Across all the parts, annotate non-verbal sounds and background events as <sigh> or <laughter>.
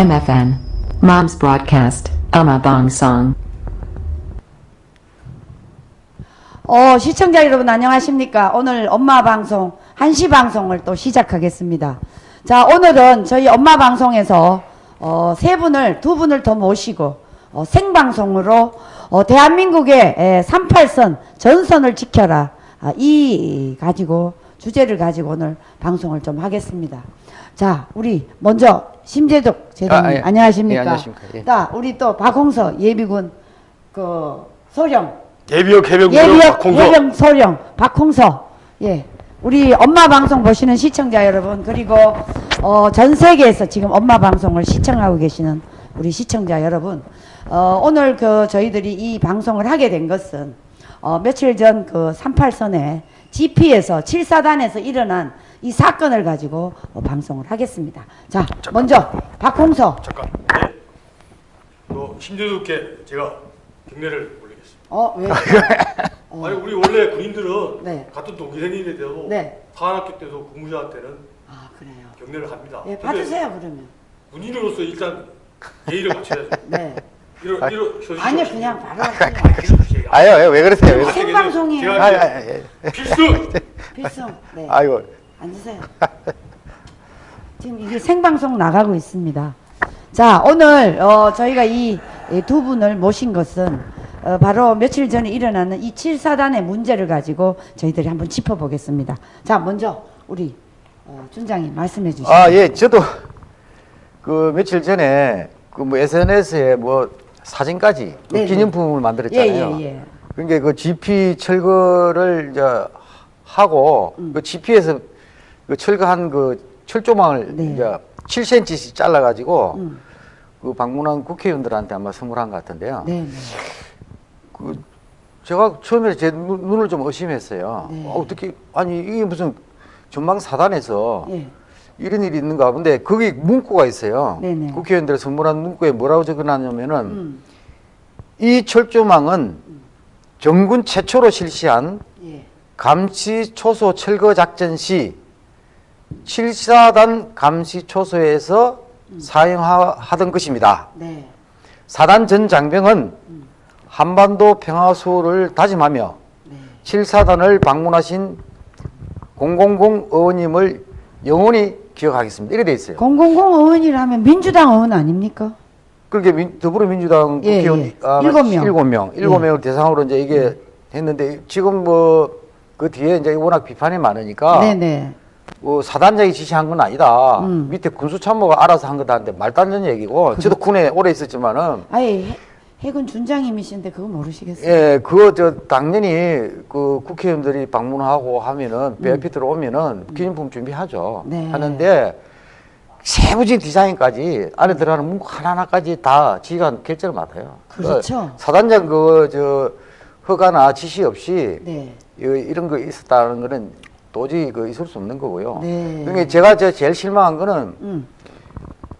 MFN. Mom's Broadcast. Ama Bong Song. 어, 시청자 여러분 안녕하십니까? 오늘 엄마 방송, 한시 방송을 또 시작하겠습니다. 자, 오늘은 저희 엄마 방송에서 어, 세 분을, 두 분을 더 모시고 어, 생방송으로 어, 대한민국의 에, 38선 전선을 지켜라. 아, 이 가지고 주제를 가지고 오늘 방송을 좀 하겠습니다. 자, 우리 먼저 심재덕 제동님 아, 예. 안녕하십니까? 예, 안녕하십니까. 예. 자, 우리 또 박홍서 예비군 그 소령 예비역 해병 예비역 박홍서 예병 소령 박홍서 예 우리 엄마 방송 보시는 시청자 여러분 그리고 어, 전 세계에서 지금 엄마 방송을 시청하고 계시는 우리 시청자 여러분 어, 오늘 그 저희들이 이 방송을 하게 된 것은 어, 며칠 전 그 38선에 GP에서 7사단에서 일어난 이 사건을 가지고 어, 방송을 하겠습니다. 자, 먼저 박홍서 잠깐 네. 또 심재욱께 제가 경례를 올리겠습니다. 어, 왜? 아니 우리 원래 군인들은 네. 같은 동기생인데 도 네. 사관학교 때도 근무자한테는 아, 그래요. 경례를 합니다. 예, 근데 받으세요 그러면. 군인으로서 일단 예의를 갖춰야죠. 네. 이러 이러 서주시오. 아니요, 그냥 바로 하세요. 아유, 왜 그러세요? 왜 그러세요? 생방송이에요. 제가 아, 아, 아, 필수 필수. 네. 아, 아이고. 앉으세요. <laughs> 지금 이게 생방송 나가고 있습니다. 자, 오늘 어, 저희가 이 두 분을 모신 것은 어, 바로 며칠 전에 일어나는 이 7사단의 문제를 가지고 저희들이 한번 짚어보겠습니다. 자, 먼저 우리 어, 준장님 말씀해 주시죠. 아, 예, 저도 그 며칠 전에 그 뭐 SNS에 뭐 사진까지 그 네네. 기념품을 만들었잖아요. 예, 예, 예. 그러니까 그 GP 철거를 이제 하고 음. 그 GP에서 그 철거한 그 철조망을 네. 이제 7cm씩 잘라가지고 음. 그 방문한 국회의원들한테 아마 선물한 것 같은데요. 네, 네. 그 제가 처음에 제 눈- 눈을 좀 의심했어요. 네. 어, 어떻게 아니 이게 무슨 전망 사단에서 예. 이런 일이 있는가 본데 거기 문구가 있어요. 네네. 국회의원들 선물한 문구에 뭐라고 적어놨냐면은 음. 이 철조망은 정군 최초로 실시한 예. 감시 초소 철거 작전 시 7사단 감시 초소에서 사용하던 것입니다. 네. 사단 전 장병은 한반도 평화 수호를 다짐하며 네. 7사단을 방문하신 000 의원님을 영원히 기억하겠습니다. 이렇게 돼 있어요. 000 의원이라면 민주당 의원 아닙니까? 그렇게 민- 더불어민주당 예, 국회의원 예. 아마 일곱 명. 일곱 명, 일곱 명을 대상으로 이제 이게 했는데 지금 뭐 그 뒤에 이제 워낙 비판이 많으니까 네네. 뭐 사단장이 지시한 건 아니다. 음. 밑에 군수참모가 알아서 한 거다는데 말도 안 되는 얘기고 저도 군에 오래 있었지만은 아예 해- 해군 준장님이신데 그거 모르시겠어요? 예, 그거 저 당연히 그 국회의원들이 방문하고 하면은 VIP 들어오면은 기념품 준비하죠. 음. 네. 하는데 세부적인 디자인까지 안에 들어가는 문구 하나하나까지 다 지가 결정을 맡아요. 그렇죠. 그 사단장 그 저 허가나 지시 없이 네. 이- 이런 거 있었다는 거는 도저히 그 있을 수 없는 거고요. 네. 그러니까 제가 저 제일 실망한 거는 음.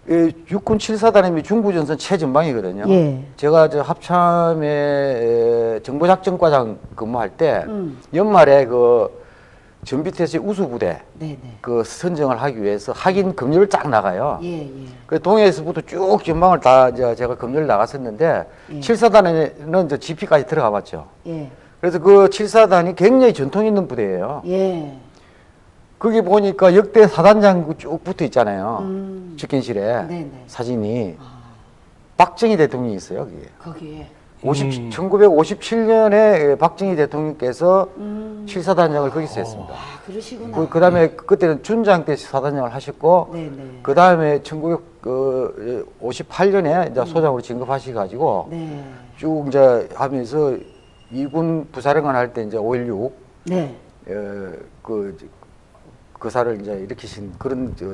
이 육군 7사단이 중부전선 최전방이거든요. 예. 제가 저 합참에 에, 정보작전과장 근무할 때 음. 연말에 그 전비태세 우수부대 네네. 그 선정을 하기 위해서 확인 검열을 쫙 나가요. 예, 예. 그 동해에서부터 쭉 전방을 다 제가 검열을 나갔었는데 예. 칠 7사단에는 저 GP까지 들어가 봤죠. 예. 그래서 그 7사단이 굉장히 전통 있는 부대예요. 예. 거기 보니까 역대 사단장 쭉 붙어 있잖아요. 음. 집견실에 네네. 사진이 박정희 대통령이 있어요. 거기에. 거기에. 50, 1957년에 박정희 대통령께서 음. 칠사단장을 거기서 했습니다. 아, 그러시구나. 그, 그 다음에 그때는 준장 때 사단장을 하셨고, 네네. 그 다음에 1958년에 이제 소장으로 진급하셔가지고, 네. 쭉 이제 하면서 이군 부사령관 할 때 이제 5.16, 네. 어, 그, 그사를 이제 일으키신 그런 저,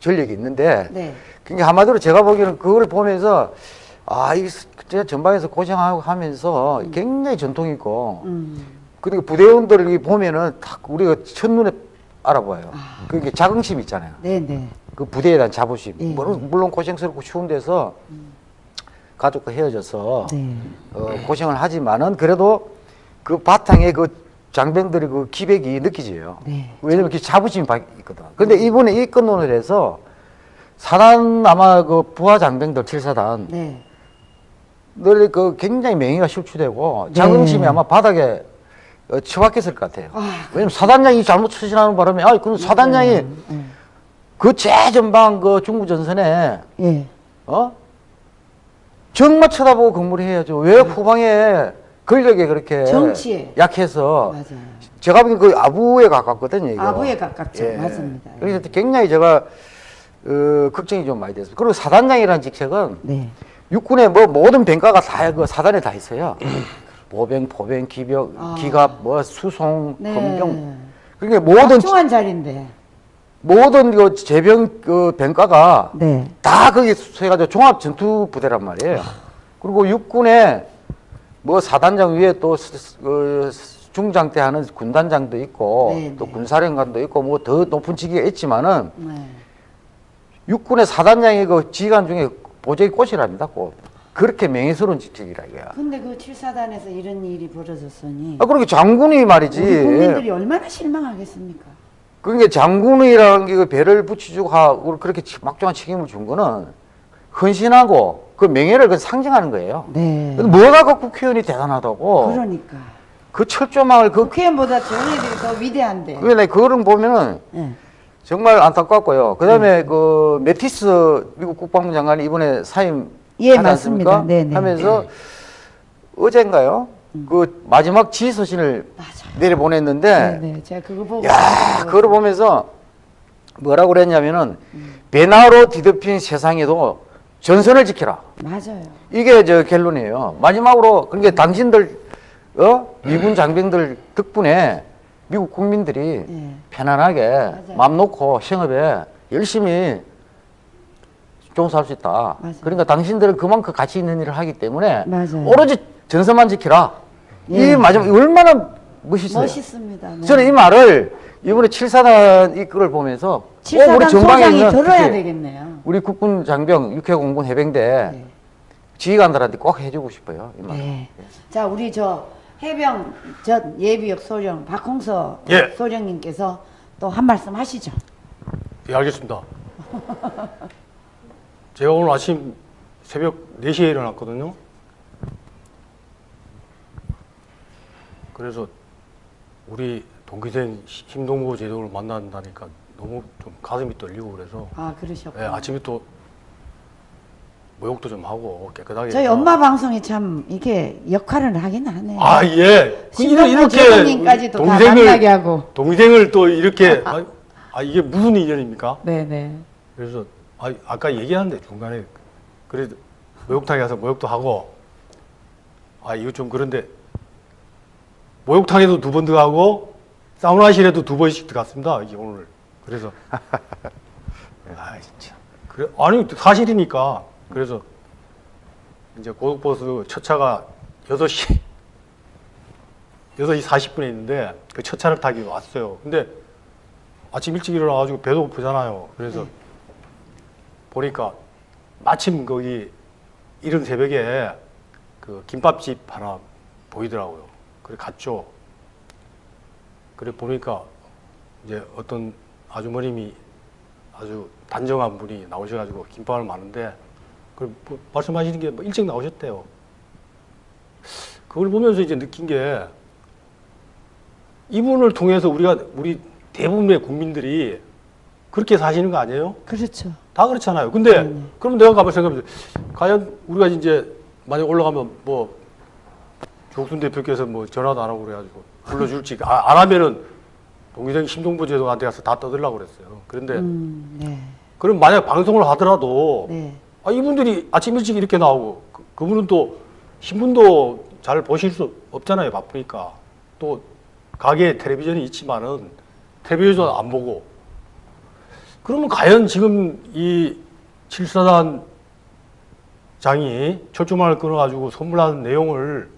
전력이 있는데, 네. 그러니까 한마디로 제가 보기에는 그걸 보면서 아, 이 진짜 전방에서 고생하고 하면서 굉장히 전통 있고 음. 그리고 부대원들이 보면은 딱 우리가 첫눈에 알아봐요. 아. 그게 자긍심 있잖아요. 네네. 그 부대에 대한 자부심. 예. 물론, 물론 고생스럽고 추운 데서 가족과 헤어져서 네. 어, 고생을 하지만은 그래도 그 바탕에 그 장병들의 그 기백이 느껴져요. 네. 왜냐면 그 자부심이 바- 있거든. 근데 이번에 이 건론을 해서 사단 아마 그 부하 장병들 7사단 네. 늘 그 굉장히 명예가 실추되고 네. 자긍심이 아마 바닥에 어, 처박혔을 것 같아요. 아, 왜냐면 사단장이 잘못 처신하는 바람에 아 그럼 사단장이 음, 그 최전방 그 중부 전선에 예. 어 정말 쳐다보고 근무를 해야죠. 왜 후방에 권력에 그렇게 네. 정치에. 약해서 맞아요. 제가 보기엔 그 아부에 가깝거든요. 이거. 아부에 가깝죠. 예. 맞습니다. 그래서 굉장히 제가 어, 걱정이 좀 많이 됐어요. 그리고 사단장이라는 직책은 네. 육군의 뭐 모든 병과가 다 그 사단에 다 있어요. 모병, 포병, 기병, 아. 기갑, 뭐 수송, 네. 검경. 그러니까 모든 중한 자리인데. 모든 그 제병 그 병과가 네. 다 거기 수해가지고 종합 전투 부대란 말이에요. 그리고 육군에 뭐 사단장 위에 또 스- 그 중장 때 하는 군단장도 있고 네, 또 네. 군사령관도 있고 뭐 더 높은 직위가 있지만은 네. 육군의 사단장이 그 지휘관 중에 보조의 꽃이랍니다. 꽃. 그렇게 명예스러운 직책이라 이거야. 근데 그 7사단에서 이런 일이 벌어졌으니 아, 그렇게 장군이 말이지. 우리 국민들이 얼마나 실망하겠습니까? 그러니까 장군이라는 게그 배를 붙여주고 하고 그렇게 치- 막중한 책임을 준 거는 헌신하고 그 명예를 그 상징하는 거예요. 네. 뭐가 그 국회의원이 대단하다고. 그러니까 그 철조망을 그, 국회의원보다 애들이 더 위대한데. 그, 내 그거를 보면은 예. 정말 안타깝고요. 그 다음에 음. 그 메티스 미국 국방부 장관이 이번에 사임 예, 맞습니다. 네네. 음. 하면서 어젠가요? 그 마지막 지휘서신을 맞아요. 내려보냈는데 네, 네. 제가 그거 보고 야, 그걸 보면서 뭐라고 그랬냐면은 배나로 뒤덮인 세상에도 전선을 지켜라. 맞아요. 이게 저 결론이에요. 마지막으로 그러니까 당신들 어 미군 장병들 덕분에 미국 국민들이 예. 편안하게 맞아요. 마음 놓고 생업에 열심히 종사할 수 있다. 맞아요. 그러니까 당신들은 그만큼 가치 있는 일을 하기 때문에 맞아요. 오로지 전선만 지키라. 예. 이 마지막 얼마나 멋있어요. 멋있습니다. 네. 저는 이 말을 이번에 7사단 이끌을 보면서 꼭 칠사단 소장이 있는 들어야 특히 되겠네요. 우리 국군 장병, 육해공군 해병대 네. 지휘관들한테 꼭 해주고 싶어요. 이 말. 네. 자, 우리 저 해병 전 예비역 소령 박홍서 예. 소령님께서 또 한 말씀 하시죠. 예, 알겠습니다. 제가 오늘 아침 새벽 4시에 일어났거든요. 그래서 우리 동기생 심동보 제독을 만난다니까 너무 좀 가슴이 떨리고 그래서 아, 그러셨고. 예, 아침에 또 모욕도 좀 하고 깨끗하게 저희 해서 엄마 방송이 참 이게 역할을 하긴 하네요. 아 예. 그 제독님까지도 다 만나게 하고. 동생을 또 이렇게 아, 아, 이게 무슨 인연입니까? 네네. 그래서 아, 아까 얘기하는데 중간에 그래도 목욕탕에 가서 목욕도 하고 아 이거 좀 그런데 목욕탕에도 두 번 들어가고 사우나실에도 두 번씩 들어갔습니다 이게 오늘 그래서 <laughs> 아 진짜 그래 아니 사실이니까 그래서 이제 고속버스 첫 차가 6시 6시 40분에 있는데 그 첫 차를 타기 왔어요 근데 아침 일찍 일어나가지고 배도 고프잖아요. 그래서 네. 보니까 마침 거기 이른 새벽에 그 김밥집 하나 보이더라고요. 그래 갔죠. 그래 보니까 이제 어떤 아주머님이 아주 단정한 분이 나오셔가지고 김밥을 마는데 그 말씀하시는 게 뭐 일찍 나오셨대요. 그걸 보면서 이제 느낀 게 이분을 통해서 우리가 우리 대부분의 국민들이 그렇게 사시는 거 아니에요? 그렇죠. 다 그렇잖아요. 근데 네네. 그럼 내가 가만 생각해보면 과연 우리가 이제 만약 올라가면 뭐 조국순 대표께서 뭐 전화도 안 하고 그래가지고 불러줄지 아, 안 하면은 동기생 심동보 제독한테 가서 다 떠들라고 그랬어요. 그런데 음, 네. 그럼 만약 방송을 하더라도 네. 아, 이분들이 아침 일찍 이렇게 나오고 그, 그분은 또 신문도 잘 보실 수 없잖아요. 바쁘니까 또 가게에 텔레비전이 있지만은 텔레비전 안 보고 그러면 과연 지금 이 칠사단 장이 철조망을 끊어가지고 선물하는 내용을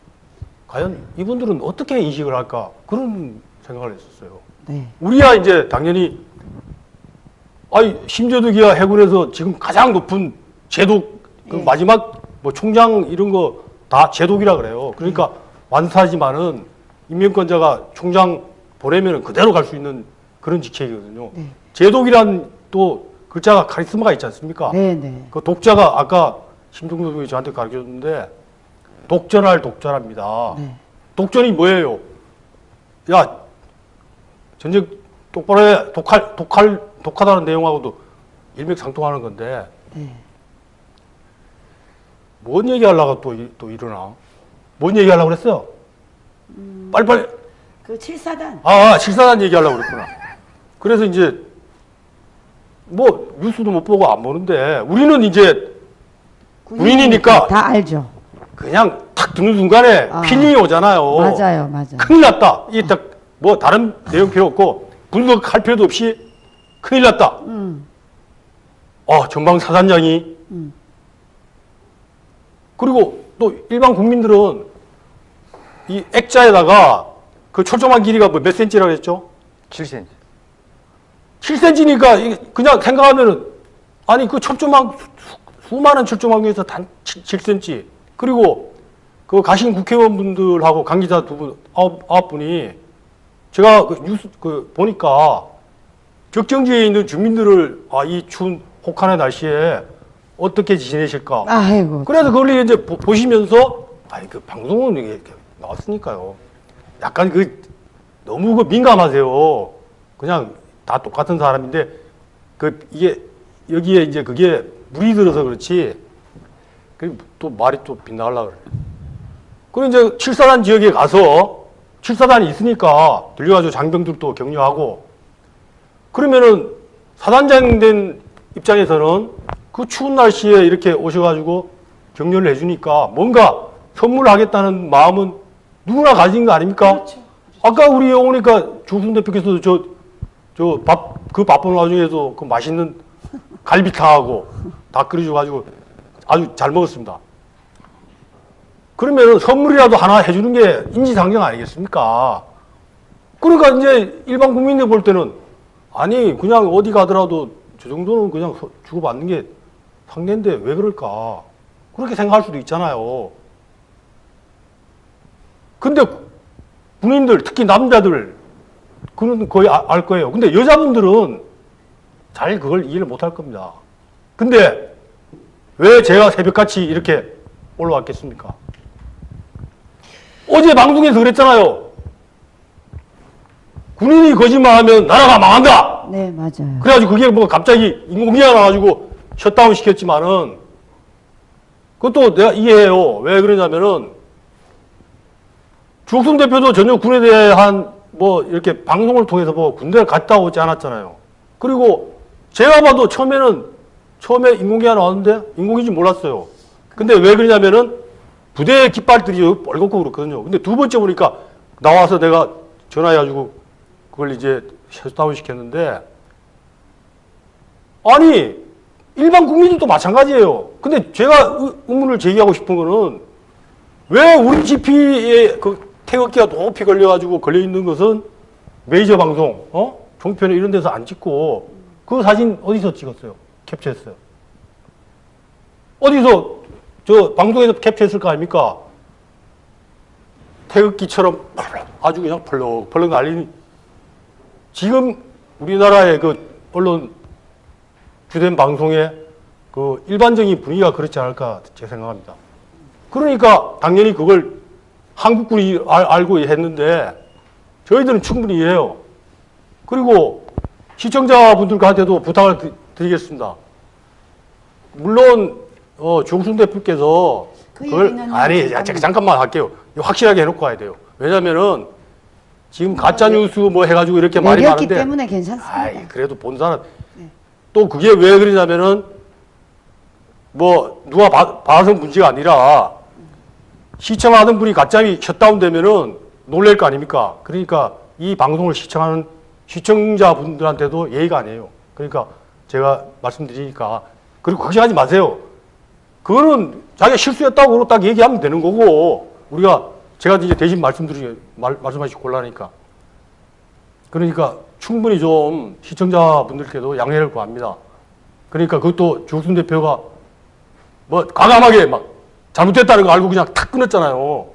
과연 이분들은 어떻게 인식을 할까 그런 생각을 했었어요. 네. 우리야 이제 당연히 아이 심재덕이야 해군에서 지금 가장 높은 제독 그 예. 마지막 뭐 총장 이런 거 다 제독이라 그래요. 그러니까 완사지만은 임명권자가 총장 보내면은 그대로 갈 수 있는 그런 직책이거든요. 네. 제독이란 또 글자가 카리스마가 있지 않습니까? 네, 네. 그 독자가 아까 심동도 님이 저한테 가르쳐줬는데 독전할 독자랍니다. 네. 독전이 뭐예요? 야 전쟁 똑바로 해. 독할 독할 독하다는 내용하고도 일맥상통하는 건데 네. 뭔 얘기하려고 또, 이- 또 일어나? 뭔 얘기하려고 그랬어요? 빨리빨리 그 칠사단. 아, 아 칠사단 얘기하려고 그랬구나. 그래서 이제 뭐 뉴스도 못 보고 안 보는데 우리는 이제 군인이니까 다 알죠. 그냥 탁 듣는 순간에 아. feeling이 오잖아요. 맞아요, 맞아요. 큰일 났다. 이게 딱 뭐 다른 내용 필요 없고 분석할 필요도 없이 큰일 났다. 음, 어, 전방 사단장이 음. 그리고 또 일반 국민들은 이 액자에다가 그 초점한 길이가 뭐 몇 센치라고 했죠? 7cm. 7cm니까 그냥 생각하면은 아니 그 철조망 수- 수- 수많은 철조망 중에서 단 7, cm 그리고 그 가신 국회의원분들하고 관계자 두 분 아홉, 아홉 분이 제가 그 뉴스 그 보니까 격정지에 있는 주민들을 아 이 추운 혹한의 날씨에 어떻게 지내실까 아이고. 그래서 그걸 이제 보, 보시면서 아니 그 방송은 이게 나왔으니까요. 약간 그 너무 그 민감하세요. 그냥 다 똑같은 사람인데 그 이게 여기에 이제 그게 물이 들어서 그렇지. 그 또 말이 또 빗나가려 그래. 그리고 이제 칠사단 지역에 가서 칠사단이 있으니까 들려가지고 장병들도 격려하고 그러면은 사단장 된 입장에서는 그 추운 날씨에 이렇게 오셔가지고 격려를 해주니까 뭔가 선물하겠다는 마음은 누구나 가진 거 아닙니까? 아까 우리 오니까 조순 대표께서도 저, 저 밥, 그 바쁜 와중에도 그 맛있는 갈비탕하고 다 끓여줘가지고 아주 잘 먹었습니다. 그러면 선물이라도 하나 해주는 게 인지상정 아니겠습니까? 그러니까 이제 일반 국민들 볼 때는 아니 그냥 어디 가더라도 저 정도는 그냥 서- 주고받는 게 상대인데 왜 그럴까? 그렇게 생각할 수도 있잖아요. 근데 군인들 특히 남자들 그는 거의 아- 알 거예요. 근데 여자분들은 잘 그걸 이해를 못 할 겁니다. 근데 왜 제가 새벽같이 이렇게 올라왔겠습니까? 어제 방송에서 그랬잖아요. 군인이 거짓말하면 나라가 망한다. 네, 맞아요. 그래가지고 그게 뭐 갑자기 인공위가 나와가지고 셧다운 시켰지만은 그것도 내가 이해해요. 왜 그러냐면은 주옥순 대표도 전혀 군에 대한 뭐 이렇게 방송을 통해서 뭐 군대를 갔다 오지 않았잖아요. 그리고 제가 봐도 처음에는 처음에 인공위가 나왔는데 인공위인지 몰랐어요. 근데 왜 그러냐면은 부대 깃발들이 뻘겋고 그렇거든요. 근데 두 번째 보니까 나와서 내가 전화해가지고 그걸 이제 셧다운 시켰는데 아니 일반 국민들도 마찬가지예요. 근데 제가 의- 의문을 제기하고 싶은 거는 왜 우리 GP에 그 태극기가 높이 걸려가지고 걸려 있는 것은 메이저 방송, 어? 종편에 이런 데서 안 찍고 그 사진 어디서 찍었어요? 캡처했어요. 어디서 저 방송에서 캡처했을 거 아닙니까? 태극기처럼 아주 그냥 펄럭펄럭 날리는 지금 우리나라의 그 언론 주된 방송의 그 일반적인 분위기가 그렇지 않을까 제 생각합니다. 그러니까 당연히 그걸 한국군이 알, 알고 했는데 저희들은 충분히 이해해요. 그리고 시청자분들한테도 부탁을 드- 드리겠습니다. 물론 어, 조국순 대표께서 그 그걸 아니 야, 잠깐만. 잠깐만 할게요. 확실하게 해놓고 가야 돼요. 왜냐면은 지금 가짜 뉴스 뭐 해가지고 이렇게 말이 내렸기 많은데 때문에 괜찮습니다. 아이, 그래도 본 사람. 또 그게 왜 그러냐면은, 뭐, 누가 봐, 봐서 문제가 아니라, 시청하던 분이 가짜이 셧다운 되면은 놀랄 거 아닙니까? 그러니까 이 방송을 시청하는 시청자분들한테도 예의가 아니에요. 그러니까 제가 말씀드리니까. 그리고 걱정하지 마세요. 그거는 자기가 실수했다고 딱 얘기하면 되는 거고, 우리가, 제가 이제 대신 말씀드리, 말, 말씀하시기 곤란하니까. 그러니까 충분히 좀 시청자분들께도 양해를 구합니다. 그러니까 그것도 조순 대표가 뭐 과감하게 막 잘못됐다는 거 알고 그냥 탁 끊었잖아요.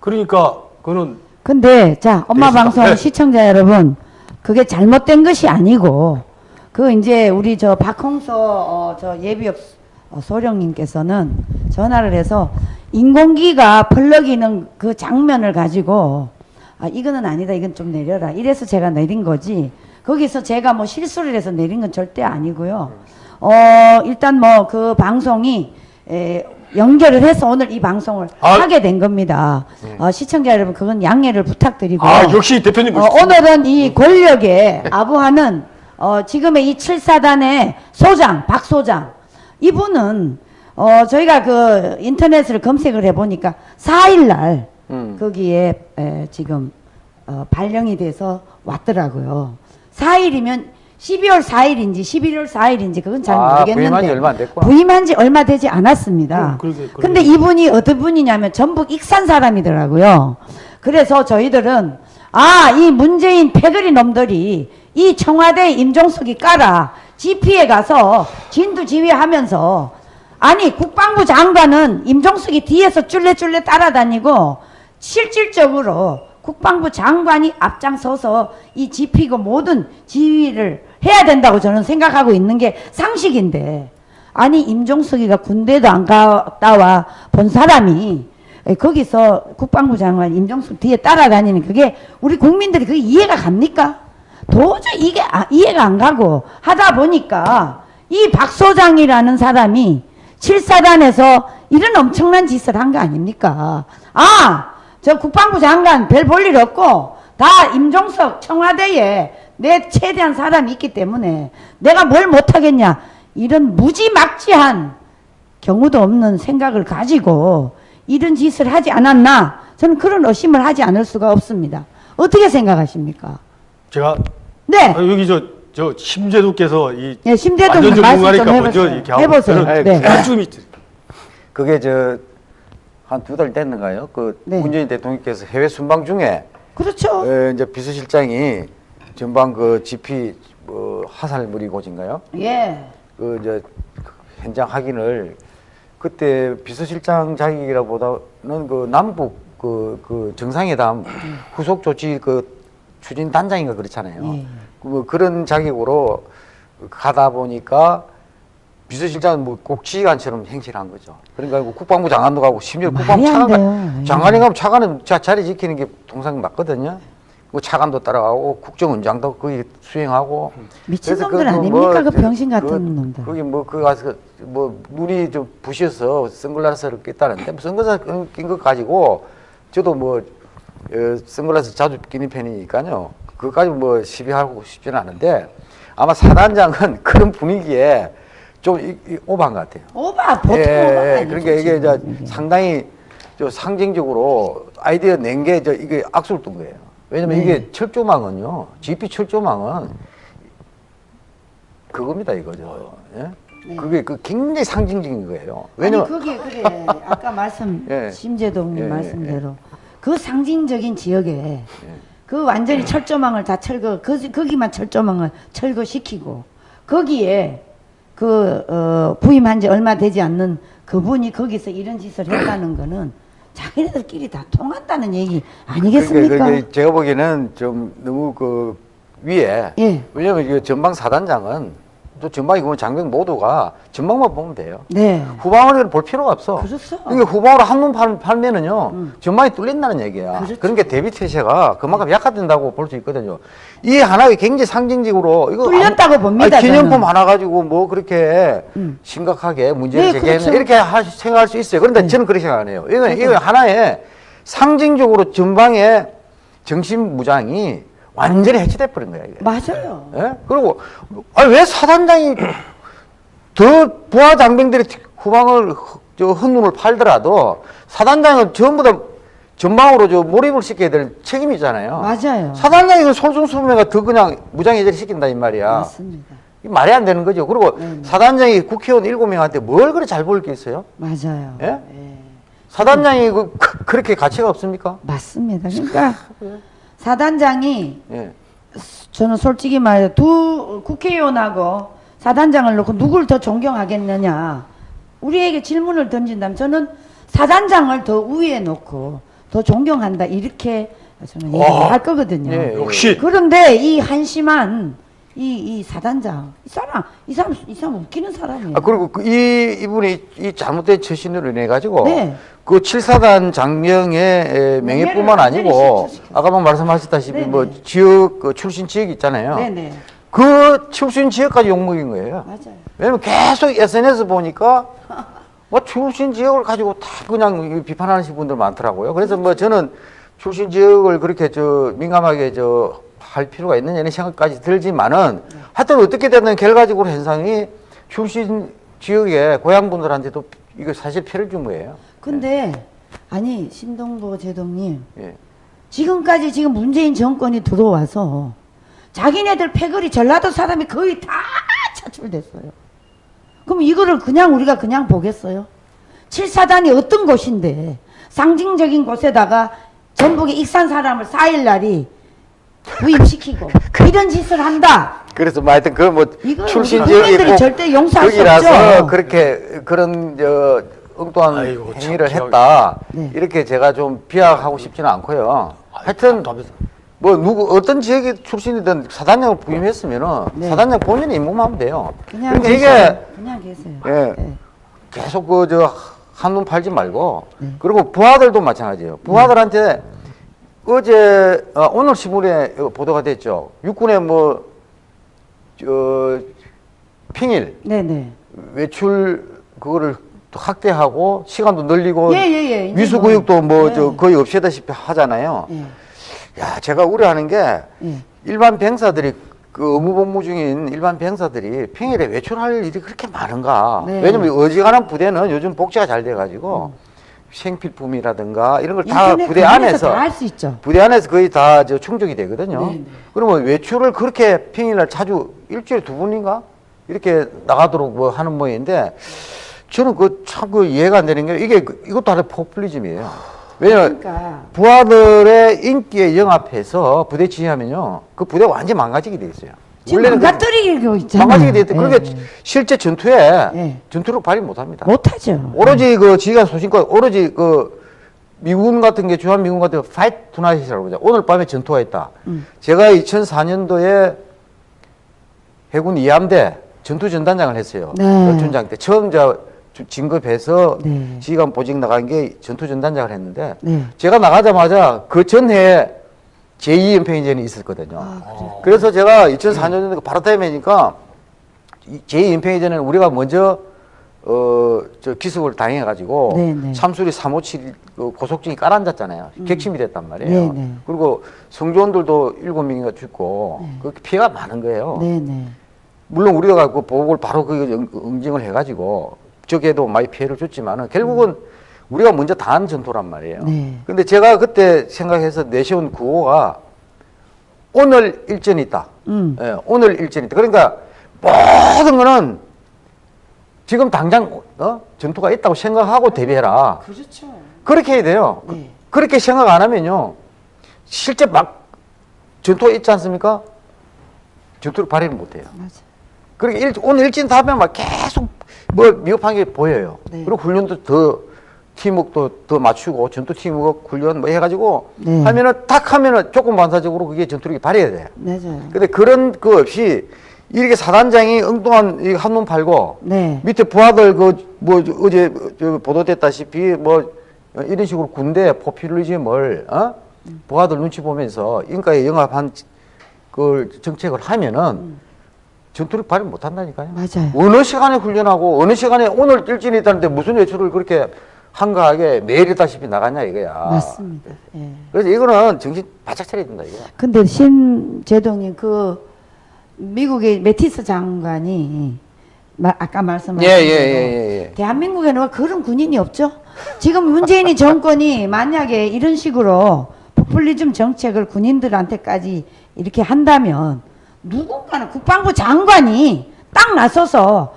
그러니까 그거는 근데 자 엄마 네, 방송 네. 시청자 여러분 그게 잘못된 것이 아니고 그 이제 우리 저 박홍서 어, 저 예비역 어, 소령님께서는 전화를 해서 인공기가 펄럭이는 그 장면을 가지고 아 이거는 아니다 이건 좀 내려라 이래서 제가 내린 거지. 거기서 제가 뭐 실수를 해서 내린 건 절대 아니고요. 어 일단 뭐 그 방송이 에, 연결을 해서 오늘 이 방송을 아. 하게 된 겁니다. 어, 시청자 여러분 그건 양해를 부탁드리고요. 아 역시 대표님 어, 오늘은 이 권력에 아부하는 어, 지금의 이 7사단의 소장, 박 소장. 이분은 어, 저희가 그 인터넷을 검색을 해보니까 4일날 음. 거기에 에, 지금 어, 발령이 돼서 왔더라고요. 4일이면 12월 4일인지 11월 4일인지 그건 잘 아, 모르겠는데 부임한 지 얼마 안 됐구나. 부임한 지 얼마 되지 않았습니다. 음, 그러게, 그러게. 근데 이분이 어떤 분이냐면 전북 익산 사람이더라고요. 그래서 저희들은 아, 이 문재인 패거리 놈들이 이 청와대 임종석이 깔아 GP에 가서 진두 지휘하면서 아니 국방부 장관은 임종석이 뒤에서 쫄래쫄래 따라다니고 실질적으로 국방부 장관이 앞장서서 이 GP고 모든 지휘를 해야 된다고 저는 생각하고 있는 게 상식인데 아니 임종석이가 군대도 안 갔다 와 본 사람이 에, 거기서 국방부 장관 임종석 뒤에 따라다니는 그게 우리 국민들이 그게 이해가 갑니까? 도저히 이게 아- 이해가 안 가고 하다 보니까 이 박 소장이라는 사람이 7사단에서 이런 엄청난 짓을 한 거 아닙니까? 아, 저 국방부 장관 별 볼 일 없고 다 임종석 청와대에 내 최대한 사람이 있기 때문에 내가 뭘 못하겠냐 이런 무지막지한 경우도 없는 생각을 가지고 이런 짓을 하지 않았나 저는 그런 의심을 하지 않을 수가 없습니다. 어떻게 생각하십니까? 제가 네. 아, 여기 저 저 심재두께서 이 예, 심재동 완전 말씀 좀 전문가니까 먼저 해보세요. 이렇게 하고 해보세요. 네. 그게 저 한 두 달 됐는가요? 그 네. 문재인 대통령께서 해외 순방 중에 그렇죠. 에, 이제 비서실장이 전방 그 GP 뭐 화살무리 고지인가요? 예. 그 이제 현장 확인을 그때 비서실장 자격이라보다는 그 남북 그, 그 정상회담 후속 조치 그 추진 단장인가 그렇잖아요. 예. 뭐 그런 자격으로 가다 보니까 비서실장은 뭐 꼭 지휘관처럼 행실을 한 거죠. 그러니까 뭐 국방부 장관도 가고 심지어 국방부 안 차관. 예. 장관이 가면 차관은 자, 자리 지키는 게 통상 맞거든요. 그 차관도 따라가고 국정원장도 거기 수행하고 미친 놈들 그래서 그 아닙니까? 그 저- 병신 같은 그- 놈들. 거기 뭐그 가서 뭐 눈이 좀 부셔서 선글라스를 꼈다는데 뭐 선글라스 낀 거 가지고 저도 뭐 어, 선글라스 자주 끼는 편이니까요. 그까지 뭐 시비하고 싶지는 않은데 아마 사단장은 <laughs> 그런 분위기에 좀 이, 이 오버한 것 같아요. 오바 보통 예, 오바가 예. 그러니까 이게 이제. 상당히 저 상징적으로 아이디어 낸 게 저 이게 악수를 둔 거예요. 왜냐면 네. 이게 철조망은요, GP 철조망은 그겁니다 이거죠. 예? 네. 그게 그 굉장히 상징적인 거예요. 아니 왜냐면 그게 그래 아까 말씀 <laughs> 예. 심재동님 예, 예, 말씀대로 그 상징적인 지역에 그 완전히 철조망을 다 철거 그 거기만 철조망을 철거시키고 거기에 그 어, 부임한 지 얼마 되지 않는 그분이 거기서 이런 짓을 했다는 거는 자기네들끼리 다 통한다는 얘기 아니겠습니까? 그러니까 제가 보기에는 좀 너무 그 위에 예. 왜냐면 이 전방 사단장은 또 전방이 보면 장병 모두가 전방만 보면 돼요. 네. 후방을 볼 필요가 없어. 그렇죠. 그러니까 후방으로 한눈 팔, 팔면은요, 음. 전망이 뚫린다는 얘기야. 그렇죠. 그러니까 대비 태세가 그만큼 약화된다고 볼 수 있거든요. 이 하나가 굉장히 상징적으로 이거 뚫렸다고 아무- 봅니다, 아니, 기념품 저는. 하나 가지고 뭐 그렇게 음. 심각하게 문제를 네, 제기했나 그렇죠. 이렇게 하, 생각할 수 있어요. 그런데 저는 그렇게 생각 안 해요. 이거 이거 하나의 상징적으로 전방의 정신 무장이 완전히 해체돼 버린 거야 이게. 맞아요. 예? 그리고 아니 왜 사단장이 더 부하 장병들이 후방을 허- 저 헌눈을 팔더라도 사단장은 전부 다 전방으로 저 몰입을 시켜야 될 책임이 있잖아요. 맞아요. 사단장이 그 솔선수범회가 더 그냥 무장해제를 시킨다 이 말이야. 맞습니다. 이 말이 안 되는 거죠. 그리고 네. 사단장이 국회의원 일곱 명한테 뭘 그래 잘 보일 게 있어요? 맞아요. 예? 예. 사단장이 그, 그- 그렇게 가치가 없습니까? 맞습니다. <laughs> 그러니까 사단장이 예. 저는 솔직히 말해 두 국회의원하고 사단장을 놓고 누굴 더 존경하겠느냐 우리에게 질문을 던진다면 저는 사단장을 더 우위에 놓고 더 존경한다 이렇게 저는 얘기를 와. 할 거거든요. 예, 예. 역시 그런데 이 한심한 이, 이 사단장. 이 사람, 이 사람, 이 사람 웃기는 사람이에요. 아, 그리고 그 이, 이분이 이 잘못된 처신으로 인해 가지고 네. 그 칠사단 장령의 에, 명예뿐만 아니고. 아까 뭐 말씀하셨다시피 네네. 뭐 지역 그 출신 지역 있잖아요. 네네. 그 출신 지역까지 욕먹인 거예요. 맞아요. 왜냐면 계속 SNS 보니까 뭐 출신 지역을 가지고 다 그냥 비판하시는 분들 많더라고요. 그래서 뭐 저는 출신 지역을 그렇게 저 민감하게 저 할 필요가 있느냐 이런 생각까지 들지만은 하여튼 어떻게 되든 결과적으로 현상이 출신 지역의 고향 분들한테도 이거 사실 피해를 준 거예요. 근데, 아니, 신동보 제동님. 예. 지금까지 지금 문재인 정권이 들어와서 자기네들 패거리 전라도 사람이 거의 다 차출됐어요. 그럼 이거를 그냥 우리가 그냥 보겠어요? 칠사단이 어떤 곳인데 상징적인 곳에다가 전북의 익산 사람을 4일날이 부임시키고 이런 짓을 한다. 그래서 뭐 하여튼 그뭐 출신 우리 지역이 국민들이 꼭 절대 용서할 수 거기라서 없죠. 그렇게 그런 저 엉뚱한 아이고, 참 행위를 했다. 네. 이렇게 제가 좀 비하하고 싶지는 않고요. 하여튼. 뭐 누구 어떤 지역의 출신이든 사단장을 부임했으면은 네. 사단장 본인이 임무하면 돼요. 그냥 계세요. 이게 그냥 계세요. 예. 네. 계속 그 저 한눈 팔지 말고 네. 그리고 부하들도 마찬가지예요. 부하들한테 어제 어, 오늘 신문에 보도가 됐죠. 육군의 뭐저 핑일 네네. 외출 그거를 또 확대하고 시간도 늘리고 예, 예, 예. 이제 위수 뭐, 교육도 뭐저 네. 거의 없애다시피 하잖아요. 예. 야, 제가 우려하는 게 예. 일반 병사들이 그 의무 복무 중인 일반 병사들이 평일에 외출할 일이 그렇게 많은가? 네. 왜냐면 어지간한 부대는 요즘 복지가 잘 돼가지고 생필품이라든가 이런 걸 다 부대 안에서 다 할 수 있죠. 부대 안에서 거의 다 저 충족이 되거든요. 네, 네. 그러면 외출을 그렇게 평일날 자주 일주일에 두 번인가 이렇게 나가도록 뭐 하는 모양인데 저는 그 참 그 이해가 안 되는 게 이게 그- 이것도 하나의 포퓰리즘이에요. 왜냐면 그러니까 부하들의 인기에 영합해서 부대 지휘하면요 그 부대 완전 망가지게 돼 있어요. 원래는 그 망가뜨리고 있잖아요. 망가지게 돼 있대. 예. 실제 전투에 예. 전투력 발휘 못합니다. 못하죠. 오로지 그 지휘관 소신과 오로지 그 미군 같은 게 주한 미군 같은 게 Fight Tonight이라고 그러죠. 오늘 밤에 전투가 있다. 음. 제가 2004년도에 해군 2함대 전투 전단장을 했어요. 네. 열촌장 때 처음 저 진급해서 네. 지휘관 보직 나간 게 전투 전단장을 했는데 네. 제가 나가자마자 그 전해에 제2연평전이 있었거든요. 아, 그래서 제가 2004년도에 바로 타임이니까 제2연평전에는 우리가 먼저 어, 저 기습을 당해가지고 네, 네. 참수리 357그 고속증이 깔아앉았잖아요. 객침이 됐단 말이에요. 네, 네. 그리고 성조원들도 일곱 명인가 죽고 네. 그 피해가 많은 거예요. 네네. 물론 우리가 그 보고를 바로 그 응- 응징을 해가지고 적에도 많이 피해를 줬지만은 결국은 우리가 먼저 당한 전투란 말이에요. 네. 근데 제가 그때 생각해서 내세운 구호가 오늘 일전이 있다. 음. 예, 오늘 일전이 있다. 그러니까 모든 거는 지금 당장 어? 전투가 있다고 생각하고 대비해라. 그렇죠. 그렇게 해야 돼요. 그- 네. 그 렇게 생각 안 하면요. 실제 막 전투가 있지 않습니까? 전투를 발휘를 못 해요. 맞아. 그러니까 일, 오늘 일진 다 하면 막 계속 뭐 미흡한 게 보여요. 네. 그리고 훈련도 더 팀워크도 더 맞추고 전투 팀워크 훈련 뭐 해가지고 네. 하면은 딱 하면은 조금 반사적으로 그게 전투력이 발휘해야 돼요. 맞아요. 근데 그런 거 없이 이렇게 사단장이 엉뚱한 이 한눈 팔고 네. 밑에 부하들 그 뭐 어제 저 보도됐다시피 뭐 이런 식으로 군대 포퓰리즘을 어? 부하들 눈치 보면서 인가에 영합한 그 정책을 하면은 전투를 발휘 못 한다니까요. 맞아요. 어느 시간에 훈련하고 어느 시간에 오늘 일진이 있다는데 무슨 외출을 그렇게 한가하게 매일 있다시피 나가냐 이거야. 맞습니다. 예. 그래서 이거는 정신 바짝 차려야 된다 이거. 근데 신제동님 그 미국의 메티스 장관이 마, 아까 말씀하신 예, 예, 예, 예, 예. 대한민국에는 그런 군인이 없죠. 지금 문재인이 <laughs> 정권이 만약에 이런 식으로 포퓰리즘 정책을 군인들한테까지 이렇게 한다면 누군가는 국방부 장관이 딱 나서서